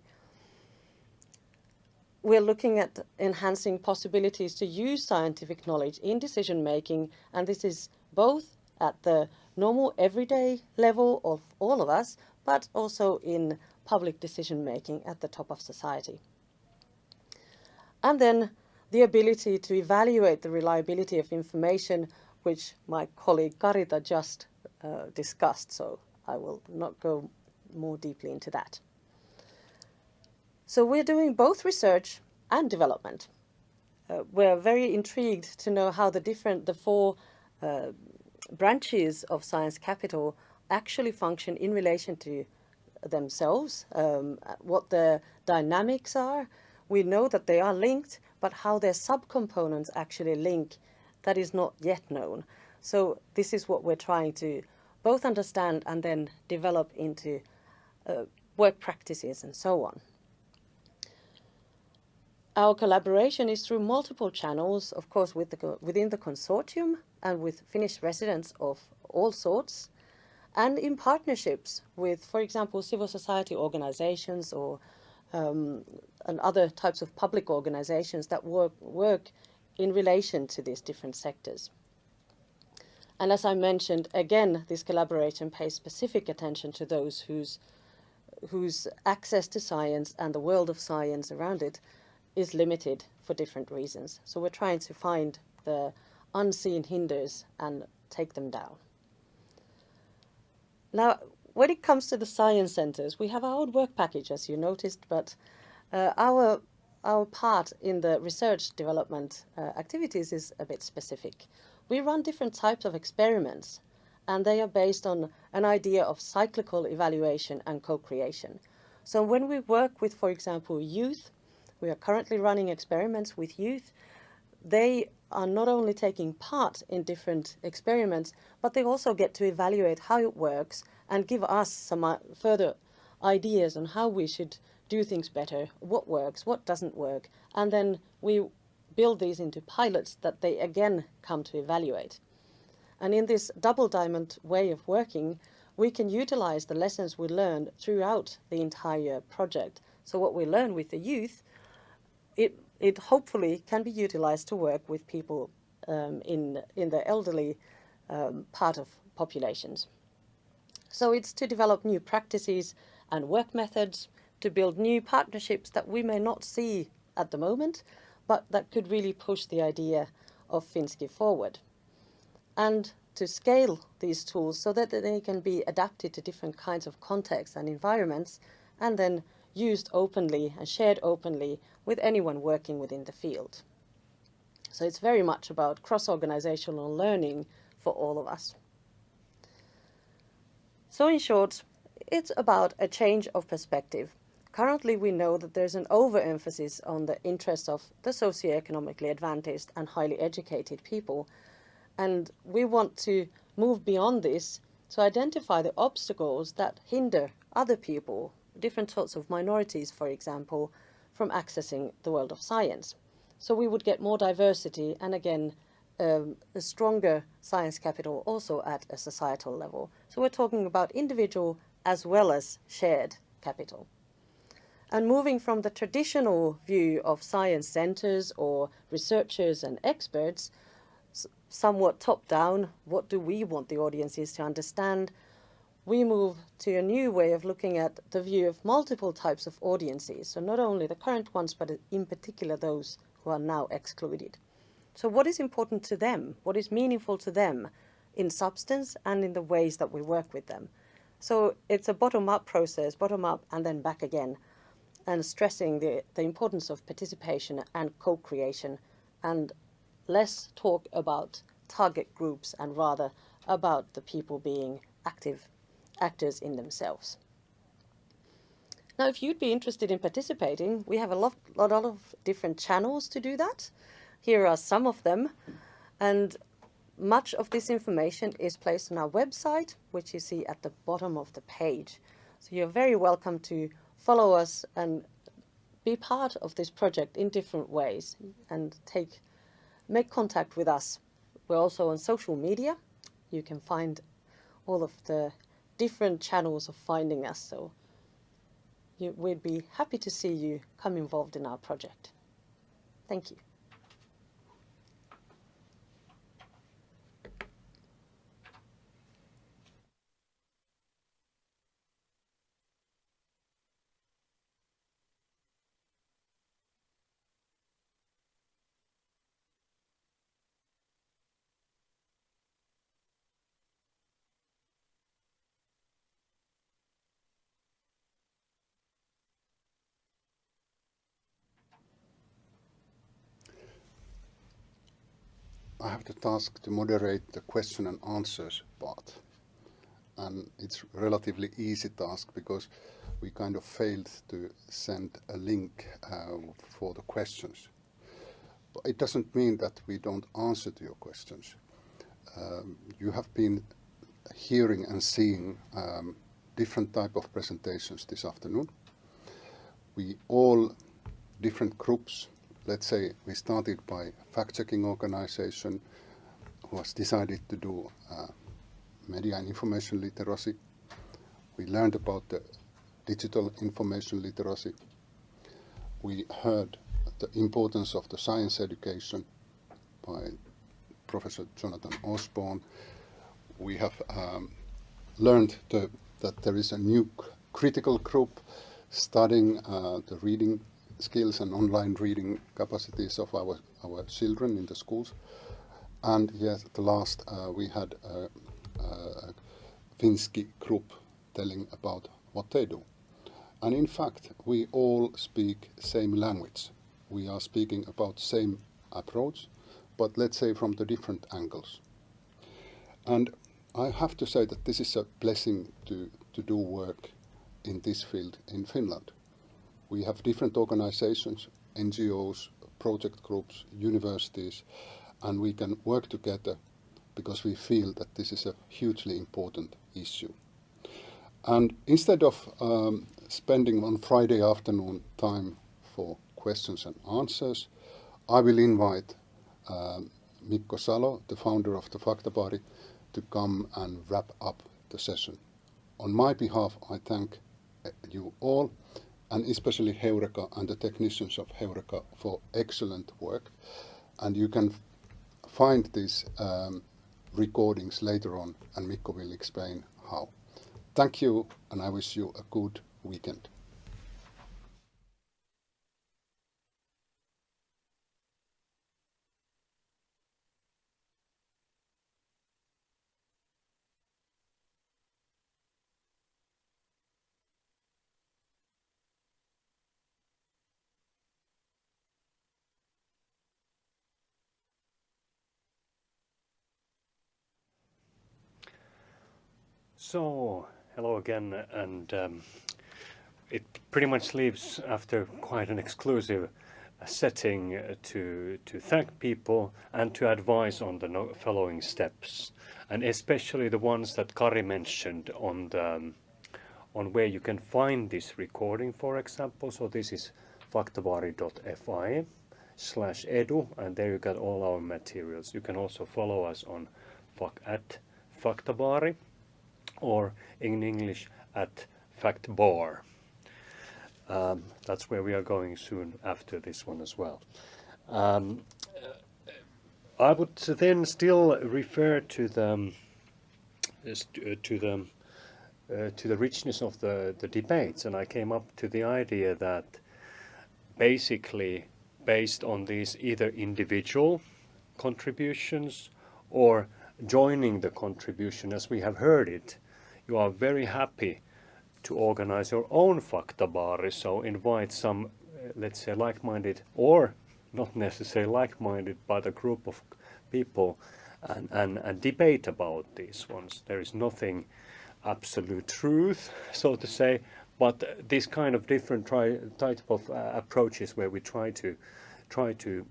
We're looking at enhancing possibilities to use scientific knowledge in decision making, and this is both at the normal everyday level of all of us, but also in public decision making at the top of society. And then the ability to evaluate the reliability of information, which my colleague Karita just uh, discussed, so I will not go more deeply into that. So we're doing both research and development. Uh, we're very intrigued to know how the different, the four uh, branches of Science Capital actually function in relation to themselves, um, what the dynamics are, we know that they are linked, but how their subcomponents actually link, that is not yet known. So this is what we're trying to both understand and then develop into uh, work practices and so on. Our collaboration is through multiple channels, of course, with the, within the consortium and with Finnish residents of all sorts, and in partnerships with, for example, civil society organizations or um, and other types of public organizations that work, work in relation to these different sectors. And as I mentioned, again, this collaboration pays specific attention to those whose, whose access to science and the world of science around it is limited for different reasons. So we're trying to find the unseen hinders and take them down. Now, when it comes to the science centers, we have our own work package, as you noticed, but uh, our our part in the research development uh, activities is a bit specific. We run different types of experiments, and they are based on an idea of cyclical evaluation and co-creation. So when we work with, for example, youth, we are currently running experiments with youth, they are not only taking part in different experiments, but they also get to evaluate how it works and give us some uh, further ideas on how we should do things better, what works, what doesn't work, and then we build these into pilots that they again come to evaluate. And in this double diamond way of working, we can utilize the lessons we learned throughout the entire project. So what we learn with the youth, it, it hopefully can be utilized to work with people um, in, in the elderly um, part of populations. So it's to develop new practices and work methods, to build new partnerships that we may not see at the moment, but that could really push the idea of FinSci forward. And to scale these tools so that they can be adapted to different kinds of contexts and environments, and then used openly and shared openly with anyone working within the field. So it's very much about cross-organizational learning for all of us. So in short, it's about a change of perspective. currently we know that there's an overemphasis on the interests of the socioeconomically advantaged and highly educated people. And we want to move beyond this to identify the obstacles that hinder other people, different sorts of minorities, for example, from accessing the world of science. So we would get more diversity and again, um, a stronger science capital also at a societal level. So we're talking about individual as well as shared capital. And moving from the traditional view of science centers or researchers and experts, somewhat top down, what do we want the audiences to understand? We move to a new way of looking at the view of multiple types of audiences. So not only the current ones, but in particular those who are now excluded. So what is important to them? What is meaningful to them in substance and in the ways that we work with them? So it's a bottom-up process, bottom-up and then back again, and stressing the, the importance of participation and co-creation and less talk about target groups and rather about the people being active actors in themselves. Now, if you'd be interested in participating, we have a lot, lot of different channels to do that. Here are some of them. And much of this information is placed on our website, which you see at the bottom of the page. So you're very welcome to follow us and be part of this project in different ways and take make contact with us. We're also on social media. You can find all of the different channels of finding us. So you, we'd be happy to see you come involved in our project. Thank you. I have the task to moderate the question and answers part. And it's relatively easy task because we kind of failed to send a link uh, for the questions. But it doesn't mean that we don't answer to your questions. Um, you have been hearing and seeing um, different type of presentations this afternoon. We all, different groups, let's say we started by fact-checking organization who has decided to do uh, media and information literacy. We learned about the digital information literacy. We heard the importance of the science education by Professor Jonathan Osborne. We have um, learned that there is a new critical group studying uh, the reading skills and online reading capacities of our, our children in the schools. And yes, the last uh, we had a, a FinSci group telling about what they do. And in fact, we all speak same language. We are speaking about same approach, but let's say from the different angles. And I have to say that this is a blessing to, to do work in this field in Finland. We have different organizations, NGOs, project groups, universities, and we can work together because we feel that this is a hugely important issue. And instead of um, spending on Friday afternoon time for questions and answers, I will invite um, Mikko Salo, the founder of the Faktabaari, to come and wrap up the session. On my behalf, I thank uh, you all and especially Heureka and the technicians of Heureka for excellent work. And you can find these um, recordings later on, and Mikko will explain how. Thank you, and I wish you a good weekend. So, hello again, and um, it pretty much leaves after quite an exclusive uh, setting uh, to to thank people and to advise on the following steps, and especially the ones that Kari mentioned on the um, on where you can find this recording, for example. So this is faktabaari.fi slash edu, and there you got all our materials. You can also follow us on at Faktabaari, or in English at Factbar. Um, that's where we are going soon after this one as well. Um, I would then still refer to the um, to the uh, to the richness of the, the debates and I came up to the idea that basically based on these either individual contributions or joining the contribution as we have heard it, you are very happy to organize your own faktabaari, so invite some, uh, let's say, like-minded or not necessarily like-minded, but a group of people and, and, and debate about these ones. There is nothing absolute truth, so to say, but this kind of different type of uh, approaches where we try to try to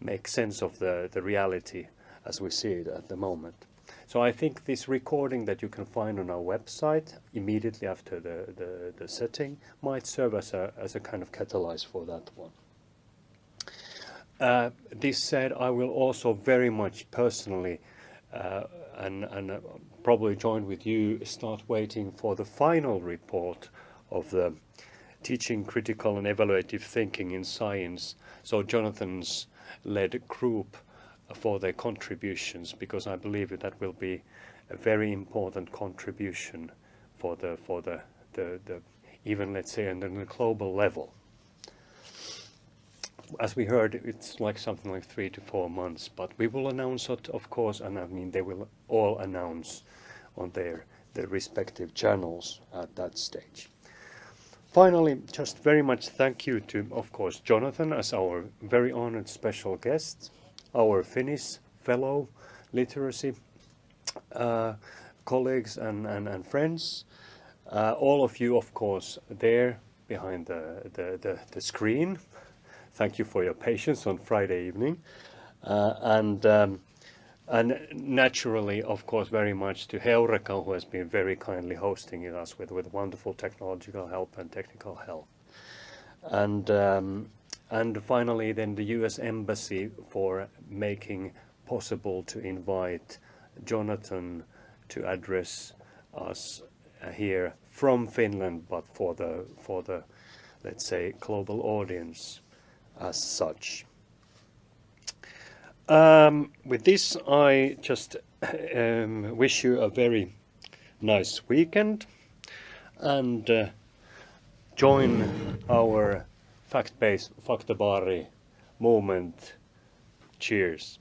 make sense of the, the reality as we see it at the moment. So I think this recording that you can find on our website immediately after the, the, the setting might serve as a, as a kind of catalyst for that one. Uh, this said, I will also very much personally uh, and, and uh, probably join with you, start waiting for the final report of the teaching critical and evaluative thinking in science. So Jonathan's led group for their contributions because I believe that will be a very important contribution for the for the, the, the even let's say on the global level as we heard, it's like something like three to four months, but we will announce it, of course, and I mean, they will all announce on their, their respective channels at that stage. Finally, just very much thank you to, of course, Jonathan as our very honored special guest, our Finnish fellow literacy uh, colleagues and, and, and friends, uh, all of you, of course, there behind the, the, the, the screen thank you for your patience on Friday evening. Uh, and um, and naturally, of course, very much to Heureka, who has been very kindly hosting us with, with wonderful technological help and technical help. And, um, and finally, then the US Embassy for making possible to invite Jonathan to address us uh, here from Finland, but for the, for the, let's say, global audience as such. Um, with this, I just um, wish you a very nice weekend and uh, join our fact-based Faktabaari movement. Cheers.